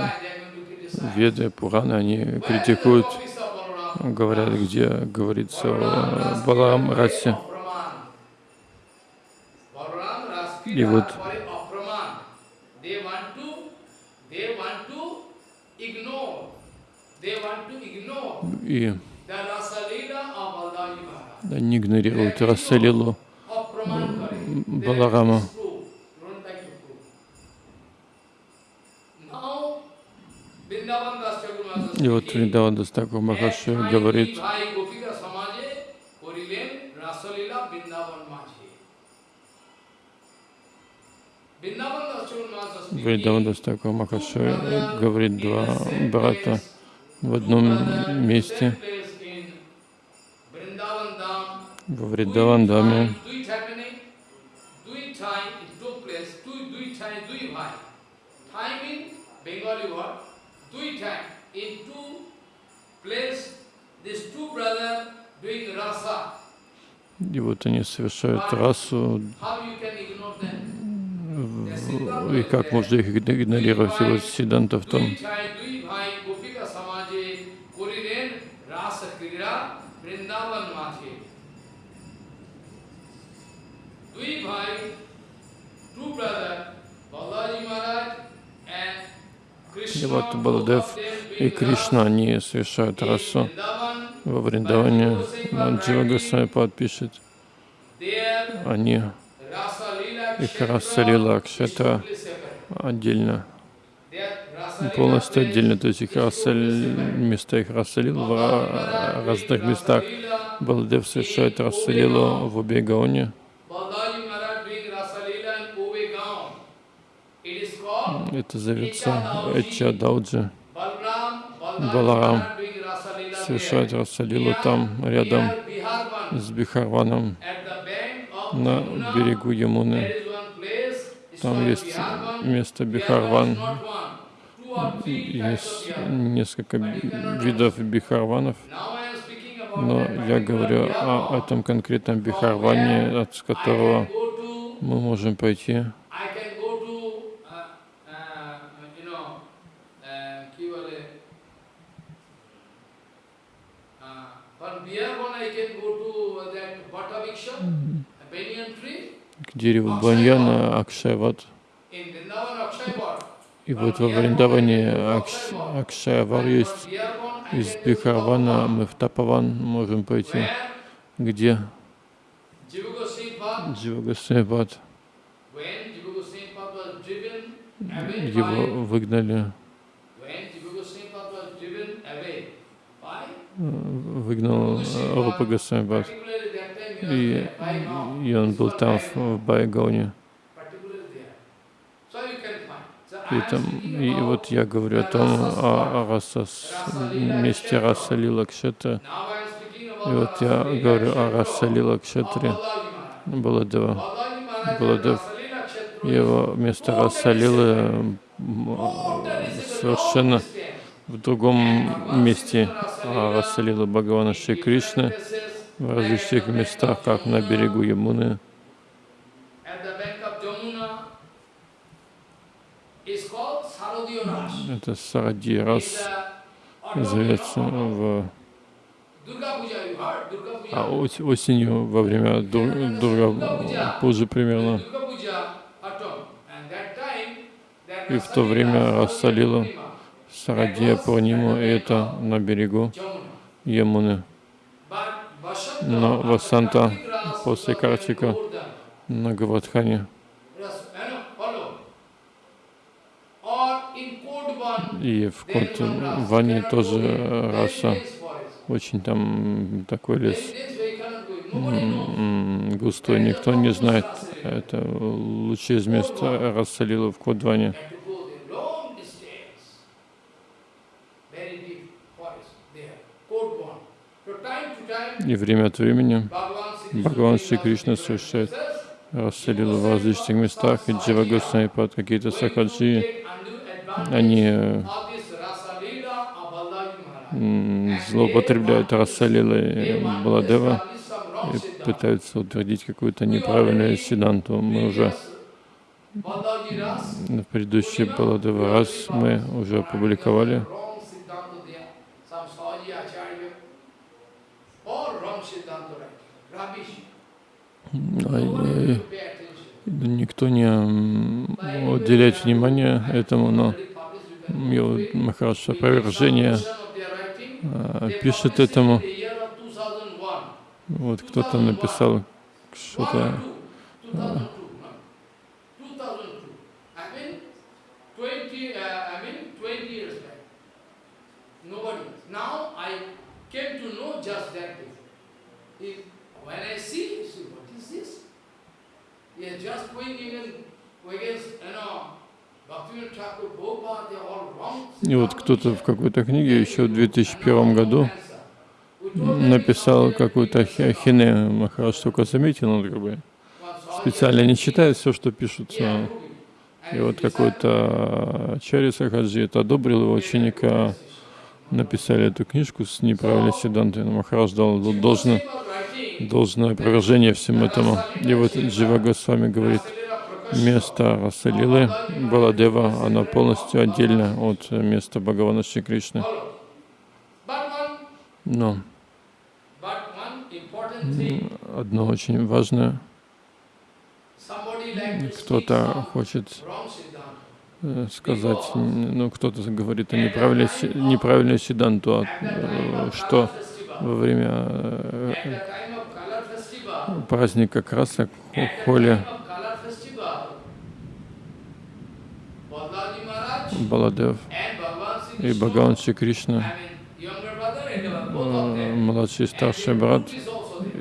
Веды, Пураны, они критикуют, говорят, где говорится о Балам Расе. И вот и они игнорируют Расалилу Баларама. И вот Вриндаван Дастакур Махаши говорит, Вриндаван Дастакур Махаши говорит два брата в одном месте во Вриндавандаме. Bengali word, time in two place, these two brothers doing rasa. И вот они совершают расу, и как можно их игнорировать? И вот Сиданта в том, И вот Баладев и Кришна, они совершают расу во Вриндаване. Джива Госвами подпишет. Они, их раса лила Акшата отдельно, полностью отдельно, то есть их раса, места их раса лила в разных местах. Баладев совершает раса лилу в Убегаоне. Это зовется Эча Дауджи. Баларам совершает Расалилу там, рядом с Бихарваном, на берегу Ямуны. Там есть место Бихарван. Есть несколько видов Бихарванов. Но я говорю о этом конкретном Бихарване, от которого мы можем пойти к дереву баньяна Акшайват. И вот во Вриндаване Акш, Акшайвар есть. Из Бихарвана мы в Тапаван можем пойти. Где? Дживагасайпад. Его выгнали. Выгнал Рупа Гасайпад и, и он был там, в, в Байгоне. И, там, и вот я говорю о том, о, о раса, месте раса Лила Кшетра. И вот я говорю о раса Лила Кшетре Баладева. Баладев, его место раса Лилы совершенно в другом месте. А раса Лила Бхагавана Шри Кришны в различных местах, как на берегу Ямуны. Это Саради Рас называется в а осенью во время Дурга Пуджи примерно. И в то время рассолила Сарадия Пурниму, и это на берегу Ямуны. Но Васанта после Картика на Гавадхане и в Кодване тоже раса. Очень там такой лес густой, никто не знает. Это лучше из места рассолила в Кодване. И время от времени Бхагаван Шри Кришна совершает расселил в различных местах, и Джива под какие-то сакаджи, они злоупотребляют Расалилой Баладева и пытаются утвердить какую-то неправильную сиданту. Мы уже В предыдущий Баладева раз мы уже опубликовали. wrong Siddhanta there, some Sahaji Acharya, all wrong Siddhanta writing, rubbish. А, Nobody э, will pay attention. Никто не уделяет внимания этому, но some опровержение а, пишет этому. in the year of 2001. Вот кто-то написал что-то. or two, 2002, no? 2002. I mean, 20, uh, I mean, 20 years back. Nobody. Now I came to know just that. If, when I see, see, И вот кто-то в какой-то книге еще в 2001 году написал какую-то ахи- ахине. Махарадж только заметил, он как бы специально не читает все, что пишутся. И вот какой-то Чари Сахаджи это одобрил его ученика, написали эту книжку с неправильной седантой. Махарадж дал должное, должное опровержение всему этому. И вот Джива Госвами говорит, место Расалилы Баладева, оно полностью отдельно от места Бхагавана Шри Кришны. Но одно очень важное, кто-то хочет э, сказать, ну кто-то говорит о неправильной, неправильной сиданту, а, э, что во время праздника красок хо- холи Баладев и Бхагаван Шри Кришна, младший и старший брат,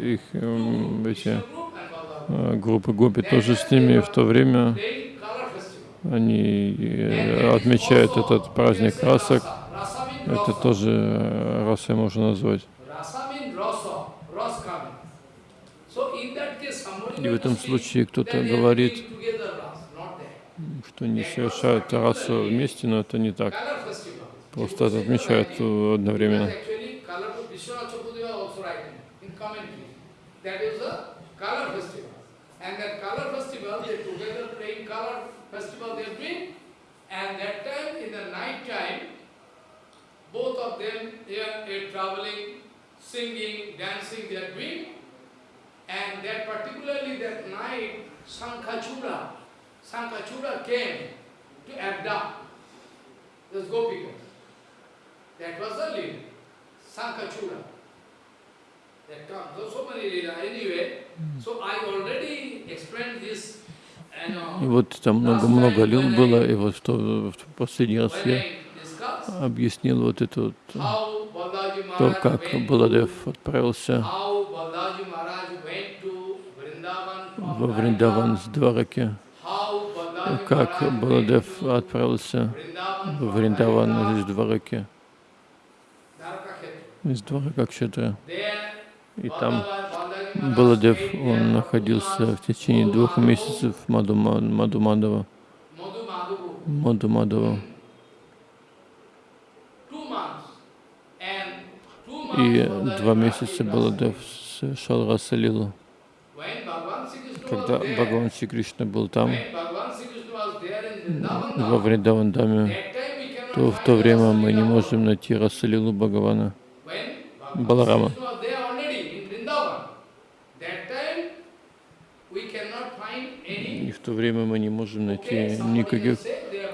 их эти э, группы гопи тоже с ними, в то время они э, отмечают этот праздник красок. Это тоже э, расой можно назвать. И в этом случае кто-то говорит, что не совершают расу вместе, но это не так. Просто это отмечают э, одновременно. Singing, dancing, they are doing. And that particularly that night, Sankhachura, Sankhachura came to abduct this Gopika. That was the lead, Sankhachura. That comes, there's so many leela. Anyway, so I already explained this, and И uh, вот там много-много лил было, и вот что в последний раз я объяснил вот это вот, то, как Баладев отправился how Balaji Maharaj went to Vrindavan from во Вриндаван с Двараки, как Баладев отправился в Вриндаван из Двараки, из Дварака. There, И там Баладев, он находился в течение двух месяцев в months. And two И два месяца Баладев совершал Расалилу. Когда Бхагаван Шри Кришна был там, во Вриндавандаме, то в то время мы не можем найти Расалилу Бхагавана. Баларама. И в то время мы не можем найти никаких...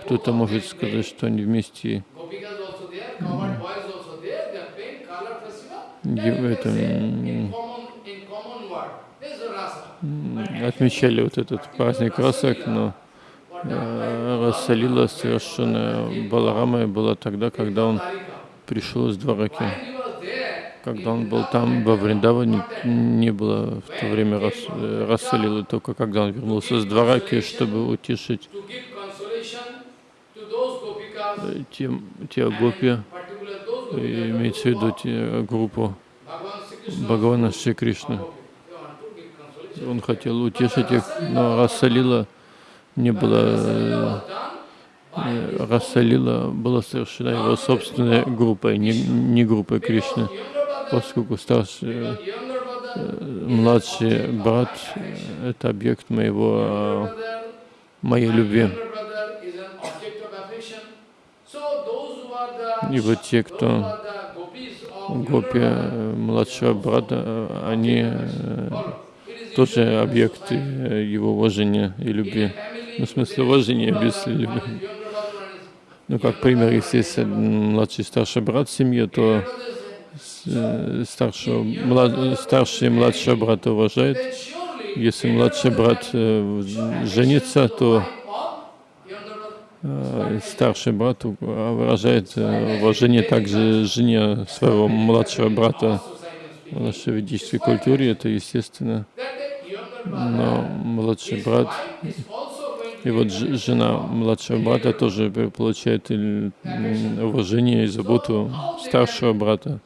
Кто-то может сказать, что они вместе Gopikas also отмечали вот этот праздник красок, но э, Расалила совершенно Баларамой была тогда, когда он пришел из Двараки. Когда он был там, во Вриндаване, не было в то время рас, э, Расалилы, только когда он вернулся с Двараки, чтобы утешить gopikas, э, те, гопи, имеется в виду те, группу Бхагавана Шри Кришны он хотел утешить их, но Расалила не была... Э, Расалила была совершена его собственной группой, не, не группой Кришны, поскольку старший, э, младший брат э, — это объект моего, моей любви. И вот те, кто гопи младшего брата, они тоже объекты его уважения и любви. Ну, в смысле уважения без любви. Ну, как пример, если младший и старший брат в семье, то старшего, млад, старший младшего брата уважает. Если младший брат э, женится, то э, старший брат выражает э, уважение также жене своего младшего брата. В нашей ведической культуре это естественно. Но младший брат и вот жена младшего брата тоже получает уважение и заботу старшего брата.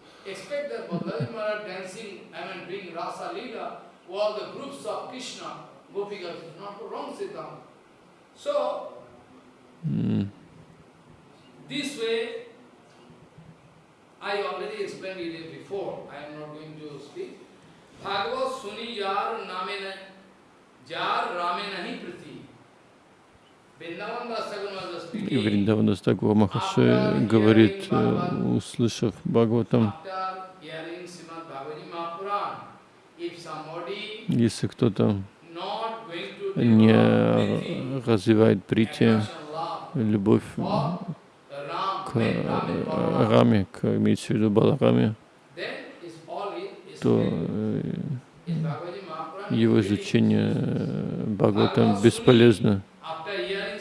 Namena И Вриндавана Стагур Махаши говорит, услышав Бхагаватам, если кто-то не развивает прити, любовь к Раме, к, имеется в виду Балараме, то его изучение Бхагаватам бесполезно.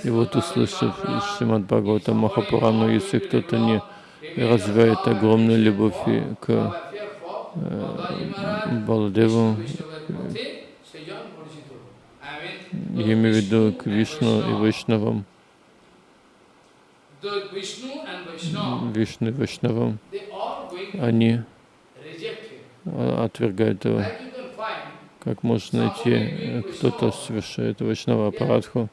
И вот услышав Шримад Бхагаватам Махапурану, если кто-то не развивает огромную любовь к э, Баладеву, я имею в виду к Вишну и Вайшнавам, Вишну и Вайшнавам, они отвергают его. Как можно найти, кто-то совершает Вайшнава Апарадху,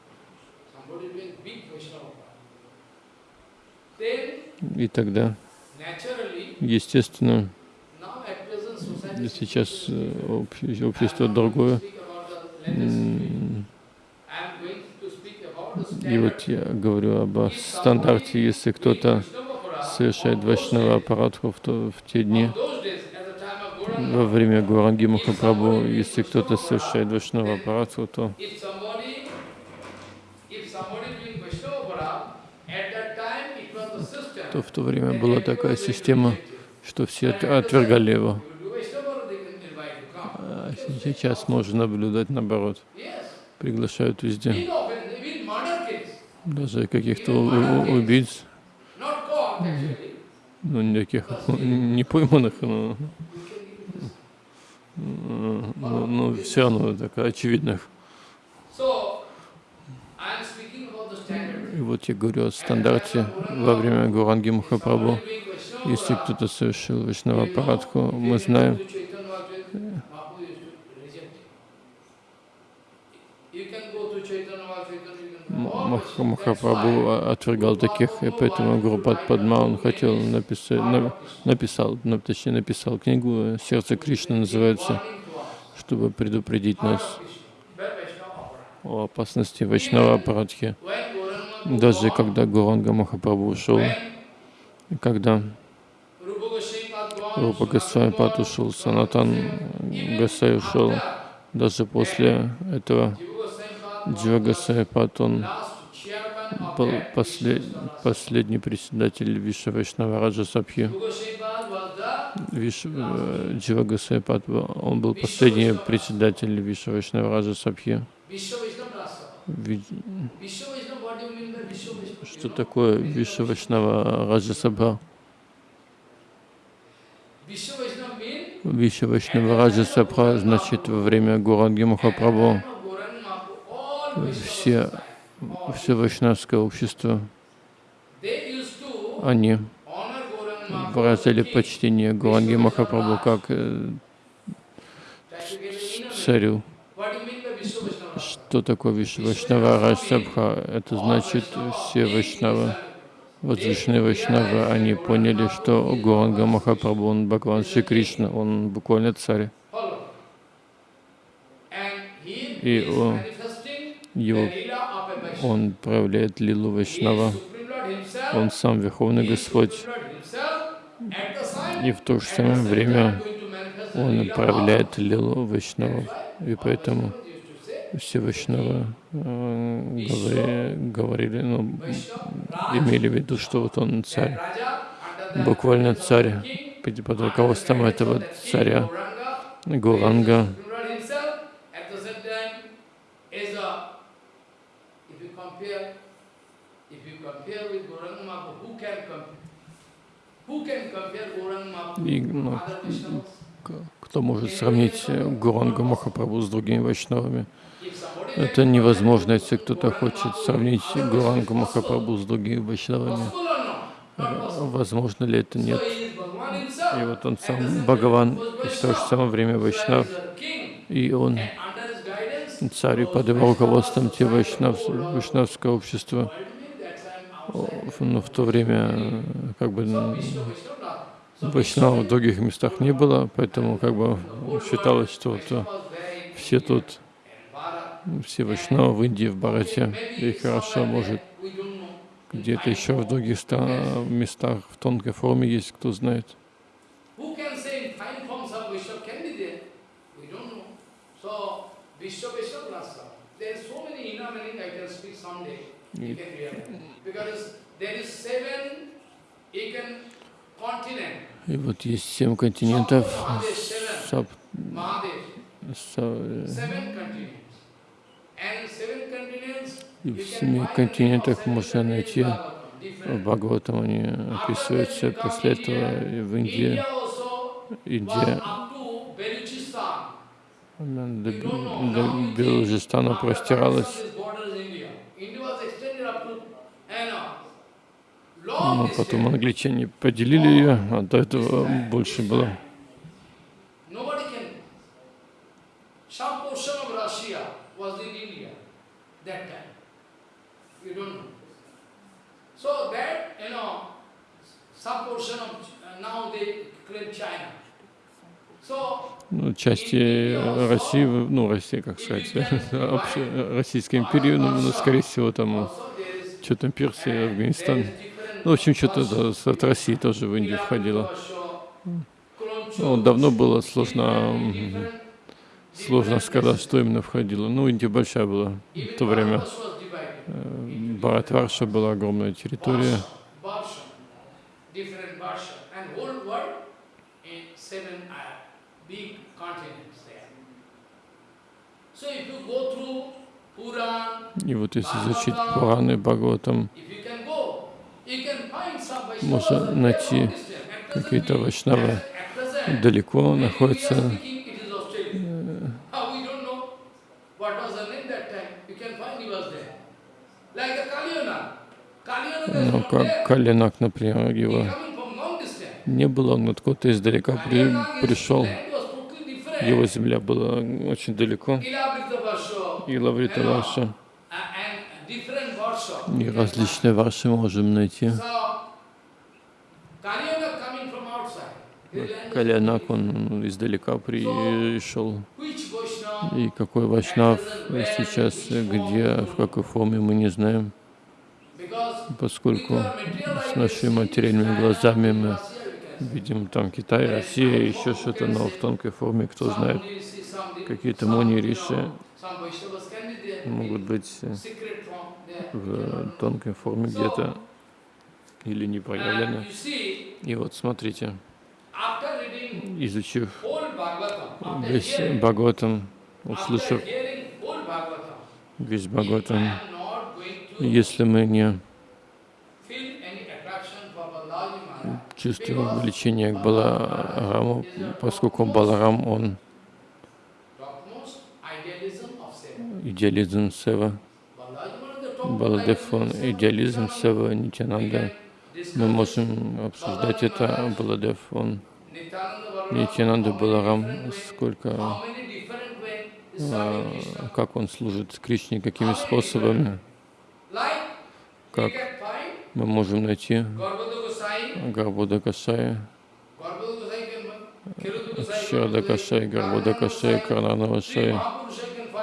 И тогда, естественно, сейчас э, общество другое. И вот я говорю об стандарте, если кто-то совершает Вайшнава аппаратху в, то, в те дни, во время Гуранги Махапрабху, если кто-то совершает Вайшнава аппаратху, то то в то время была такая система, что все отвергали его. А сейчас можно наблюдать наоборот. Приглашают везде. Даже каких-то убийц. Ну, никаких не пойманных, но, но, но все равно так очевидных. И вот я говорю о стандарте во время Гуранги Махапрабху. Если кто-то совершил Вишнава Парадху, мы знаем, Махапрабху отвергал таких, и поэтому Гурупад Падма, он хотел написать, написал, точнее написал книгу «Сердце Кришны» называется, чтобы предупредить нас о опасности Вайшнава Апарадхи. Даже когда Гуранга Махапрабху ушел, когда Рупа Госвами Пад ушел, Санатан Гасай ушел, даже после этого Пад, он был послед, последний председатель Вайшнава Раджа Сабхи. Э, Госвами Пад, он был последний председатель Вайшнава Раджа Сабхи. Что такое Виша Вайшнава Раджасабха? Виша Вайшнава Раджасабха значит во время Гуранги Махапрабху все, все вайшнавское общество, они выразили почтение Гуранги Махапрабху как э, царю. Что такое Вайшнава Раджсабха? Это значит, все Вайшнавы, возвышенные Вайшнавы, они поняли, что Гуранга Махапрабху, он Бхагаван Шри Кришна, он буквально царь. И он, его, он проявляет лилу Вайшнава. Он сам Верховный Господь, И в то же самое время он проявляет лилу Вайшнавов. И поэтому все Вайшнавы э, говорили, ну, имели в виду, что вот он царь, буквально царь, под руководством этого царя Гуранга. И ну, кто может сравнить Гурангу Махапрабху с другими вайшнавами? Это невозможно, если кто-то хочет сравнить Гурангу Махапрабху с другими вайшнавами. Возможно ли это? Нет. И вот он сам Бхагаван, и в то же самое время Вайшнав, и он царь, и под его руководством те вайшнав, вайшнавское общество, но в то время как бы вайшнава в других местах не было, поэтому как бы считалось, что вот все тут, все вайшнавы в Индии, в Барате, и хорошо, может, где-то еще в других местах в тонкой форме есть, кто знает. И вот есть семь континентов, саб, и в семи континентах можно найти, в Бхагаватам они описываются, после этого в Индии, Индия. до, до Белужистана простиралась. Но потом англичане поделили ее, а до этого больше было. Uh. Ну, части России, ну, Россия, как сказать, вообще Российской империи, ну, ну, скорее всего, там, что там, Персия, Афганистан. Ну, в общем, что-то от России тоже в Индию входило. Ну, давно было сложно, сложно сказать, что именно входило. Ну, Индия большая была в то время. Бхаратварша была огромная территория. И вот если изучить Пураны, Бхагаватам, можно найти какие-то вайшнавы далеко находятся. Ну, как Калинак, например, его не было, он откуда-то издалека при, пришел. Его земля была очень далеко. И Лаврита Ваша. И различные ваши можем найти. Калянак, он издалека пришел. И какой Вайшнав сейчас, где, в какой форме, мы не знаем. Поскольку с нашими материальными глазами мы видим там Китай, Россия, еще что-то, но в тонкой форме, кто знает, какие-то муни, риши могут быть в тонкой форме где-то или не проявлены. И вот смотрите, изучив весь Бхагаватам, услышав весь Бхагаватам, если мы не чувствуем влечение к Балараму, поскольку Баларам, он идеализм Сева, Баладев, он идеализм Сева, Нитянанда. Мы можем обсуждать это, Баладев, он Нитянанда Баларам, сколько, а, как он служит Кришне, какими способами, как мы можем найти Гарбуда Кашая, Шрада Кашай, Гарбуда Кашай, Карнанава Шай,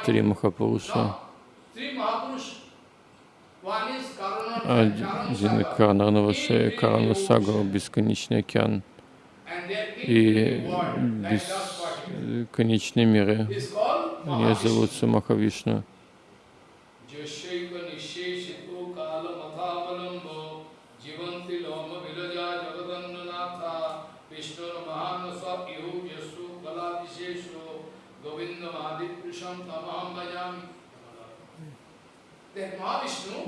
три Махапуруша. Один коронарного шея, Карана Сагара, бесконечный океан и бесконечные миры. Они зовутся Махавишну.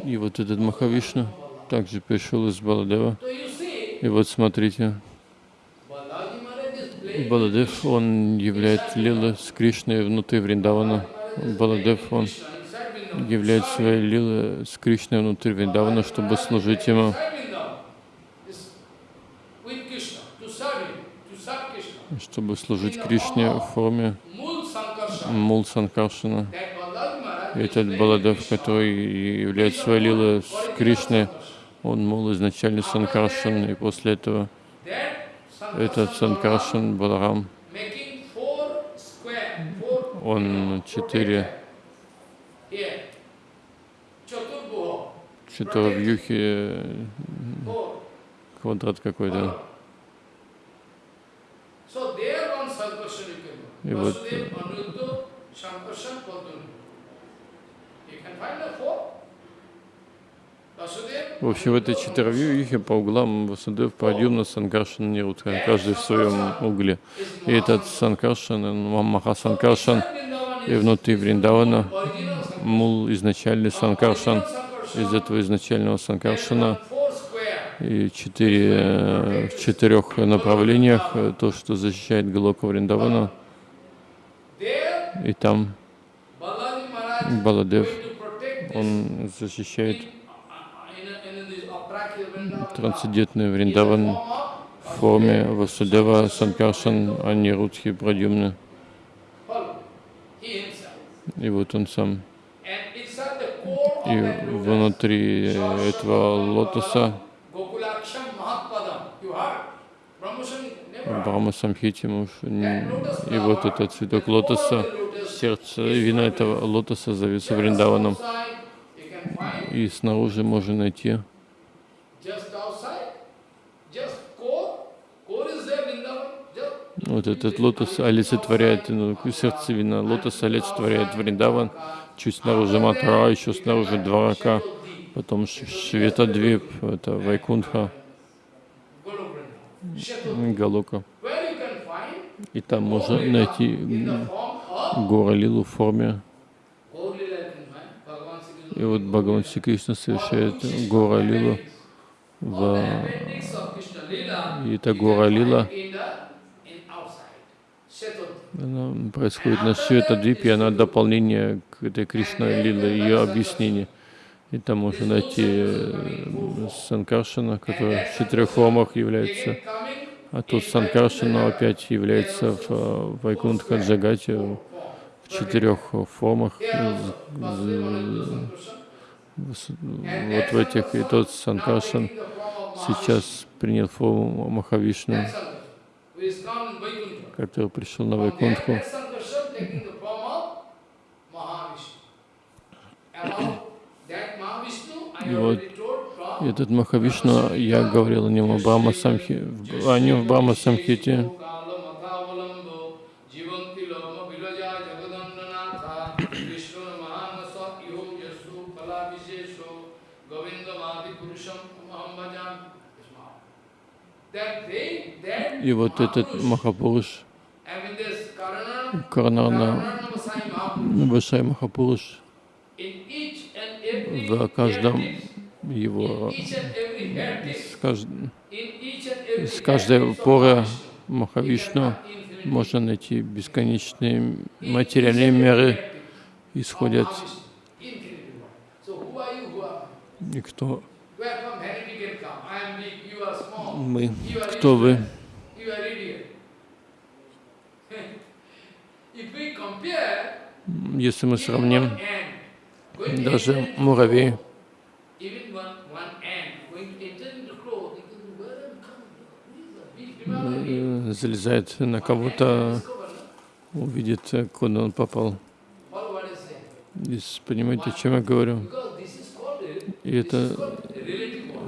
И вот этот Махавишну также пришел из Баладева. И вот смотрите, Баладев, он являет лилы с Кришной внутри Вриндавана. Баладев, он являет свои лилы с Кришной внутри Вриндавана, чтобы служить ему. Чтобы служить Кришне в форме Мул Санкаршина. Этот Баладев, который является лилой с Кришной, он мул изначально Санкаршин, и после этого этот Санкаршин Баларам, он четыре четыровьюхи, квадрат какой-то. И вот в общем, в этой четыровьюхе по углам Васудев, Прадюмна, Санкаршан, Нирутха, каждый в своем угле. И этот Санкаршан, Махасанкаршан, и внутри Вриндавана мул изначальный Санкаршан, из этого изначального Санкаршана, и четыре, в четырех направлениях, то, что защищает Галока Вриндавана, и там Баладев, он защищает трансцендентный Вриндаван в форме Васудева, Санкаршан, Анирудхи, Прадюмны. И вот он сам. И внутри этого лотоса Брахма Самхити, и вот этот цветок лотоса, сердце, вина этого лотоса зовется Вриндаваном. И снаружи можно найти вот этот лотос олицетворяет, ну, сердцевина лотоса олицетворяет Вриндаван, чуть снаружи Матара, еще снаружи Дварака, потом Шветадвип, это Вайкунха, Галока. И там можно найти Гора Лилу в форме. И вот Бхагаван Си Кришна совершает Гора Лилу в... И это Гора Лила, она происходит на Светадвипе, она дополнение к этой Кришна Лиле, ее объяснение. И там можно найти э, Санкаршина, который в четырех формах является, а тут Санкаршина опять является в э, Вайкунтха Джагате в четырех формах. Вот в этих, и тот Санкаршин сейчас принял форму Махавишну, который пришел на Вайкунтху. И вот этот Махавишну, я говорил о нем в Самхи, о нем в Брахма Самхите. И вот этот Махапуруш, Карнарна. Васай Махапуруш, в каждом его, с, кажд... с каждой поры Махавишну можно найти бесконечные материальные меры, исходят. И кто мы? Кто вы? Если мы сравним даже муравей, залезает на кого-то, увидит, куда он попал. И понимаете, о чем я говорю? И это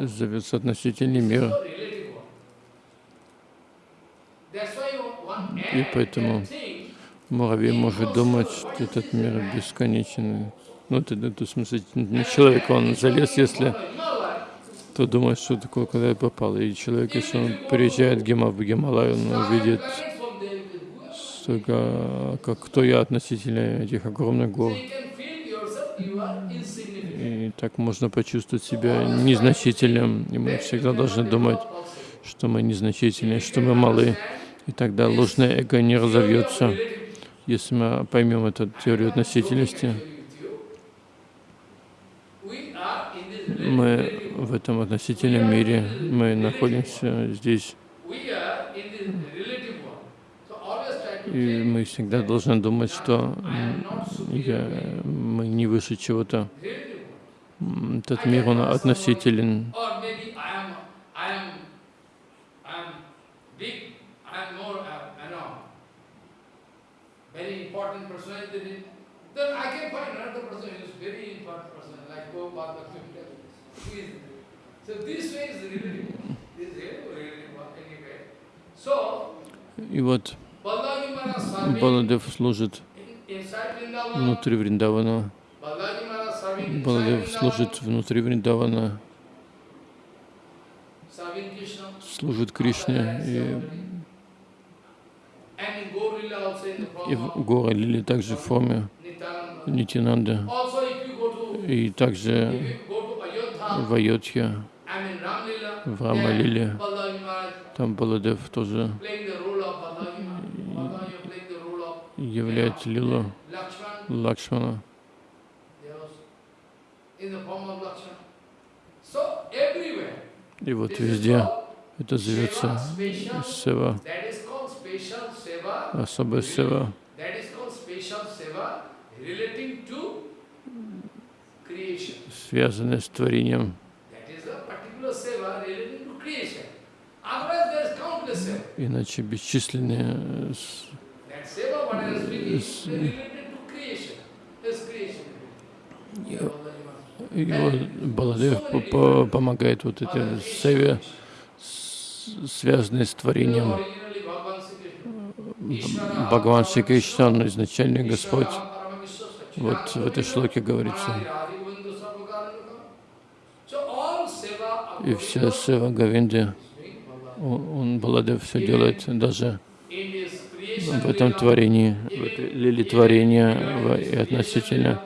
зовется относительный мир. So relative world. That's why one И поэтому муравей может думать, что этот мир бесконечен. Ну, это, это в смысле, не человек, он залез, если то думает, что такое, куда я попал. И человек, если он приезжает в Гима- в Гималай, он увидит столько, как кто я относительно этих огромных гор. И так можно почувствовать себя незначительным. И мы всегда должны думать, что мы незначительны, что мы малы. И тогда ложное эго не разовьется, если мы поймем эту теорию относительности. Мы в этом относительном мире, мы находимся здесь, и мы всегда должны думать, что я, мы не выше чего-то. Этот мир, он относителен. Or maybe I am, I am, I am big, I am more, uh, I know, very important personality. Then I can find another person who is very important person, like Prabhupada, who is So this way is relative. This is relative anyway. So, И вот Баладев служит in- внутри Вриндавана. Баладев служит внутри Вриндавана, служит Кришне. И, And in Gaur Lila also in the и в of Гора Лили также в форме to И также в Айодхе, в Рамалиле, там Баладев тоже playing the role of Balaji Maharaj. Balaji playing the role of являет Лилу. Лакшмана. И вот везде это зовется. Сева, to creation. связанная с творением. Иначе бесчисленные э, с-. И вот Баладев по- по- помогает вот этой Севе, с- связанной с творением. Бхагаван Шри Кришна, он изначальный Господь. Вот в этой шлоке говорится. И вся Сева Bhagavan. он, он, Баладев, все делает даже в этом творении, в этой лиле творения и относительно.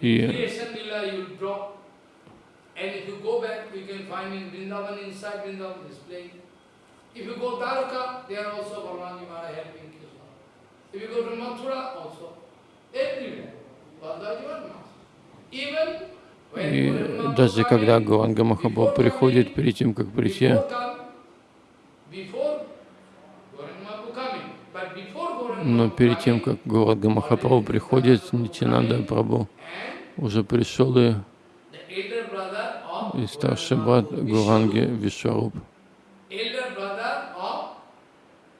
И. And inside Vrindavan is playing. И даже когда Гуранга Махапрабху приходит, перед тем, как прийти, но перед тем, как Гуранга Махапрабху приходит, Нитянанда Прабху. Уже пришел и, и старший брат Гуранги Вишваруб. elder brother of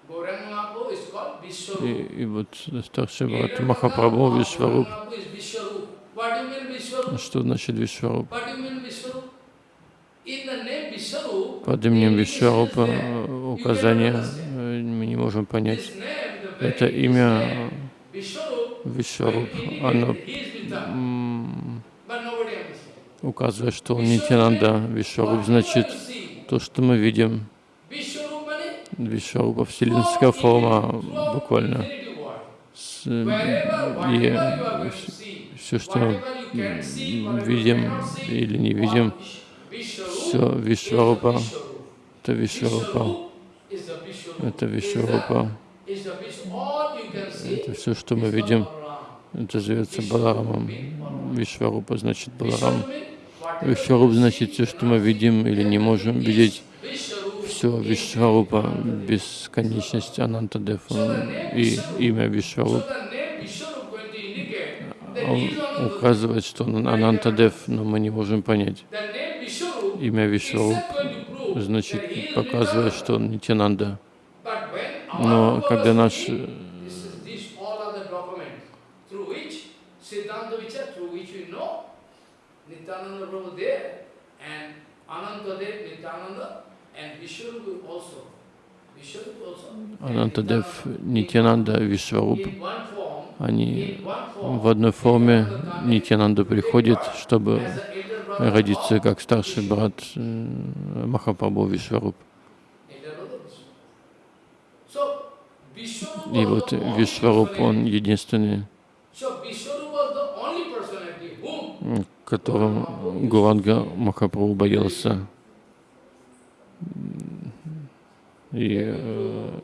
Gauranga Mahaprabhu is called И, и вот старший брат Махапрабху Vishwarup? Что значит Vishwarup, Под именем Вишварупа э, указание э, мы не можем понять. Это имя Вишваруп, оно указывает, что он Нитянанда. Вишваруб значит то, что мы видим. Вишварупа вселенская форма буквально. И все, что видим или не видим, все Вишварупа, это Вишварупа, это Вишварупа. Это все, что мы видим, это зовется Баларамом. Вишварупа значит Баларам. Вишваруп значит все, что мы видим или не можем видеть. Все Vishwarup. бесконечность Анантадев и имя Anantadeva. указывает, что он Анантадев, но мы не можем понять. Имя he значит, показывает, что он Нитянанда. Но когда наш Nityananda Prabhu there, and Ananta Dev, Nityananda, Анантадев, Нитянанда, Вишваруб, они в одной форме Нитянанда приходит, чтобы родиться как старший брат э, Махапрабху Вишваруб. И вот Вишваруб, он единственный, которым Гуранга Махапрабху боялся. И э,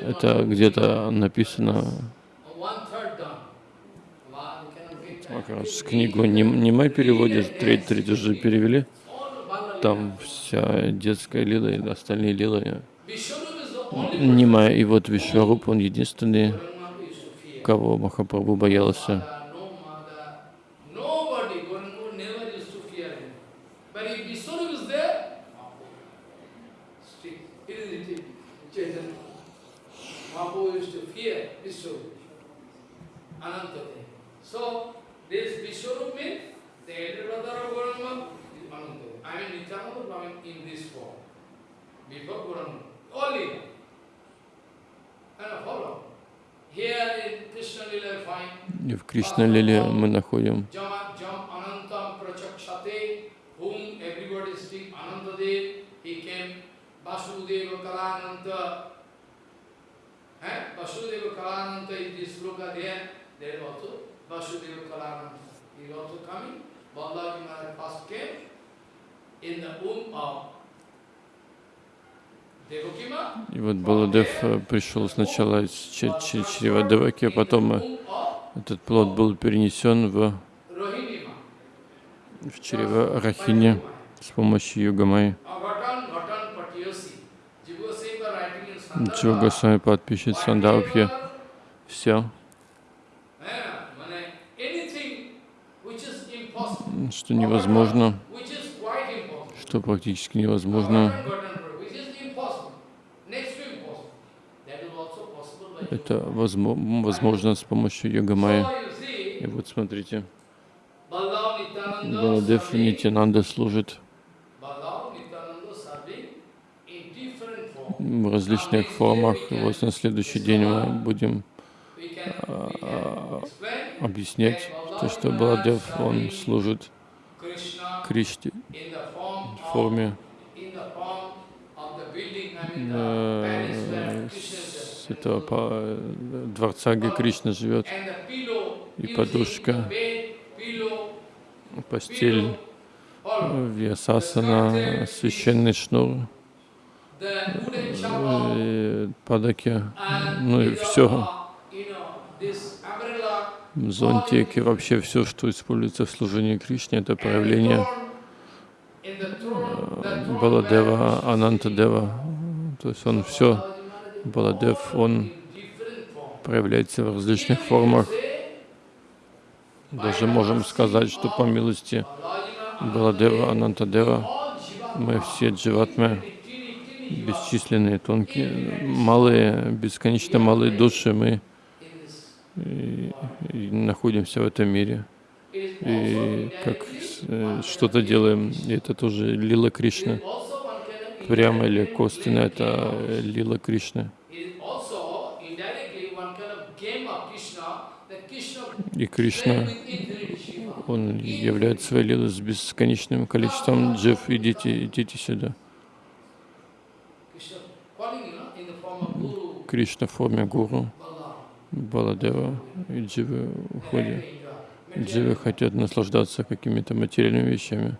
это где-то написано, раз книгу не, не мы переводим, треть, треть уже перевели. Там вся детская лила и остальные лилы Vishwarup is the only Нима. И вот Вишваруб, он единственный, кого Махапрабху боялся. Mother, no mother, nobody, Gauranga never used to fear him. But if Vishwarup is there, still, it is it, Chaitanya. Mahaprabhu used to fear Vishwarup, Anantadev. So, this Vishwarup means the elder brother of Gauranga is Anantadev. I mean Nityananda coming in this form. Before Gauranga, only. And follow. Here in Krishna Lila you find И в Кришна Лиле мы находим Vasudeva Kalananta. Eh? Vasudeva Kalananta is this sloka there, И вот Баладев э, пришел сначала из чре- чре- чрева Деваки, а потом э, этот плод был перенесен в, в чрево Рахини с помощью Югамай. Agatan Gatan Patiyosi. Jiva Seva writing in Sandarbha. Джо Госвами подпишет whatever, Все, что невозможно, что практически невозможно, это возмо- возможно с помощью see, И вот смотрите, Баладев Нитянанда служит в различных формах. И вот на следующий день мы будем объяснять то, что Баладев, он служит Кришне в форме э, с этого э, дворца, где Кришна живет, И подушка. постель, вьясасана, священный шнур, э, падаки, ну и все, uh, you know, this umbrella, зонтик и вообще все, что используется в служении Кришне, это проявление throne Баладева, Анантадева. То есть он все, Баладев, он проявляется в различных формах. Даже можем сказать, что по милости Баладева, Анантадева, мы все дживатмы, бесчисленные, тонкие, малые, бесконечно малые души, мы и- и находимся в этом мире. И как э, что-то делаем, и это тоже лила of Прямо или game это э, лила Krishna И Кришна, он являет своей лилой с бесконечным количеством джив. Идите, идите сюда. Кришна в форме гуру. Баладева и дживы уходят. Дживы хотят наслаждаться какими-то материальными вещами.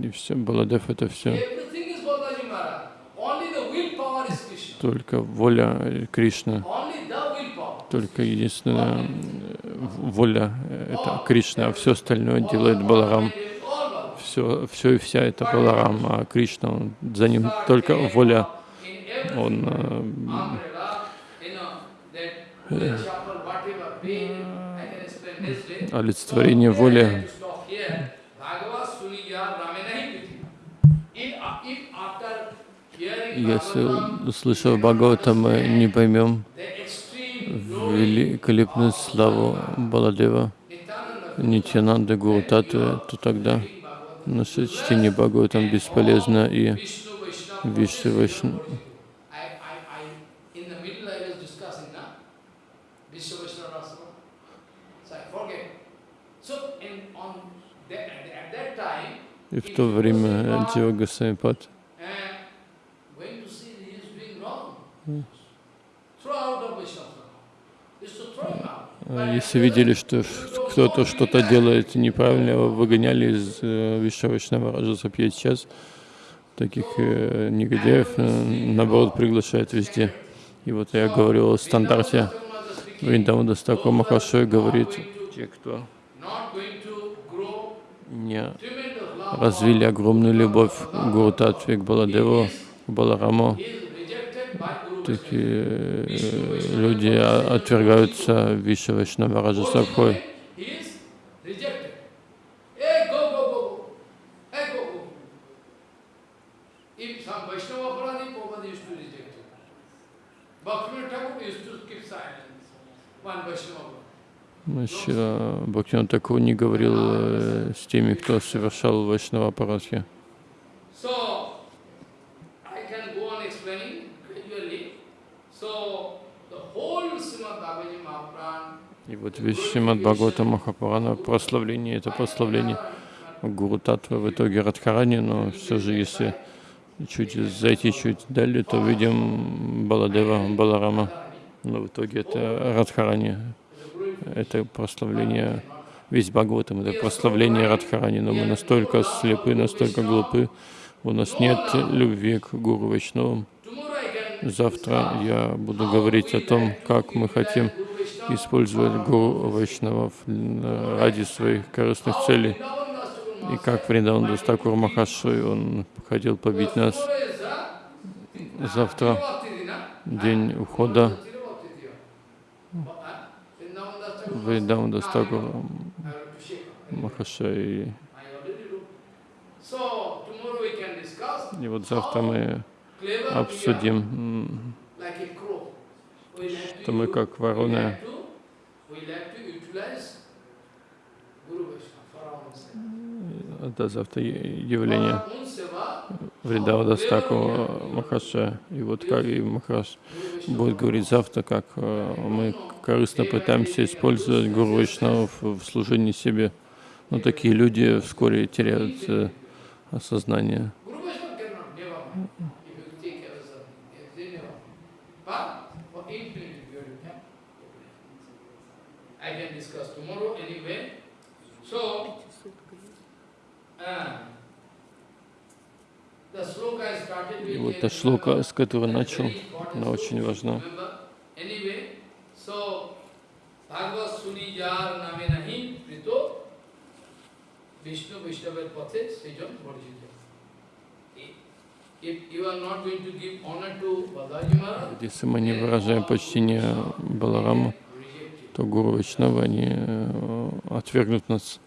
И все, Баладев это все. Только воля willpower. Только единственная воля это Кришна, а все остальное делает Баларам. Все, все и вся это Баларам, а Кришна, за ним только воля. Он э, олицетворение воли. Если услышав Бхагавата, мы не поймем великолепную славу Баладева, Нитянанда, Гуру Татвы, то тогда наше чтение Бхагаватам бесполезно и Вишну И в то время Дива Гасамипад если видели, что кто-то что-то делает неправильно, его выгоняли из э, Вишавашнава Раджасапья сейчас, таких э, негодяев, э, наоборот, приглашают везде. И вот я говорил о стандарте. Вриндавада Стаку Махашой говорит, те, кто не развили огромную любовь к Гуру Татве, к Баладеву, к Балараму, такие э, люди отвергаются Виша Вайшнава Раджасабхой. Шира Бхактиван такого не говорил э, с теми, кто совершал Вайшнава Парадхи. И вот весь Шримад Бхагавата Махапурана, прославление, это прославление Гуру Татва, в итоге Радхарани, но все же, если чуть зайти чуть далее, то видим Баладева, Баларама, но в итоге это Радхарани, это прославление, весь Бхагаватам, это прославление Радхарани, но мы настолько слепы, настолько глупы, у нас нет любви к Гуру Вайшнавам. Завтра я буду говорить о том, как мы хотим использовать Гуру Вайшнавов ради своих корыстных целей. И как Вриндаван Дастакур Махашой, он хотел побить нас. Завтра день ухода Вриндаван Дастакур Махашой. И вот завтра мы обсудим, что мы как вороны это завтра явление Вриндавада Стаку Махаша. И вот как и Махаш будет говорить завтра, как э, мы корыстно пытаемся использовать Гуру Вайшнавов в служении себе. Но такие люди вскоре теряют э, осознание. И вот та шлока, с которой начал, она очень важна. Если мы не выражаем почтение Балараму, то Гуру Вайшнава, они э, отвергнут нас.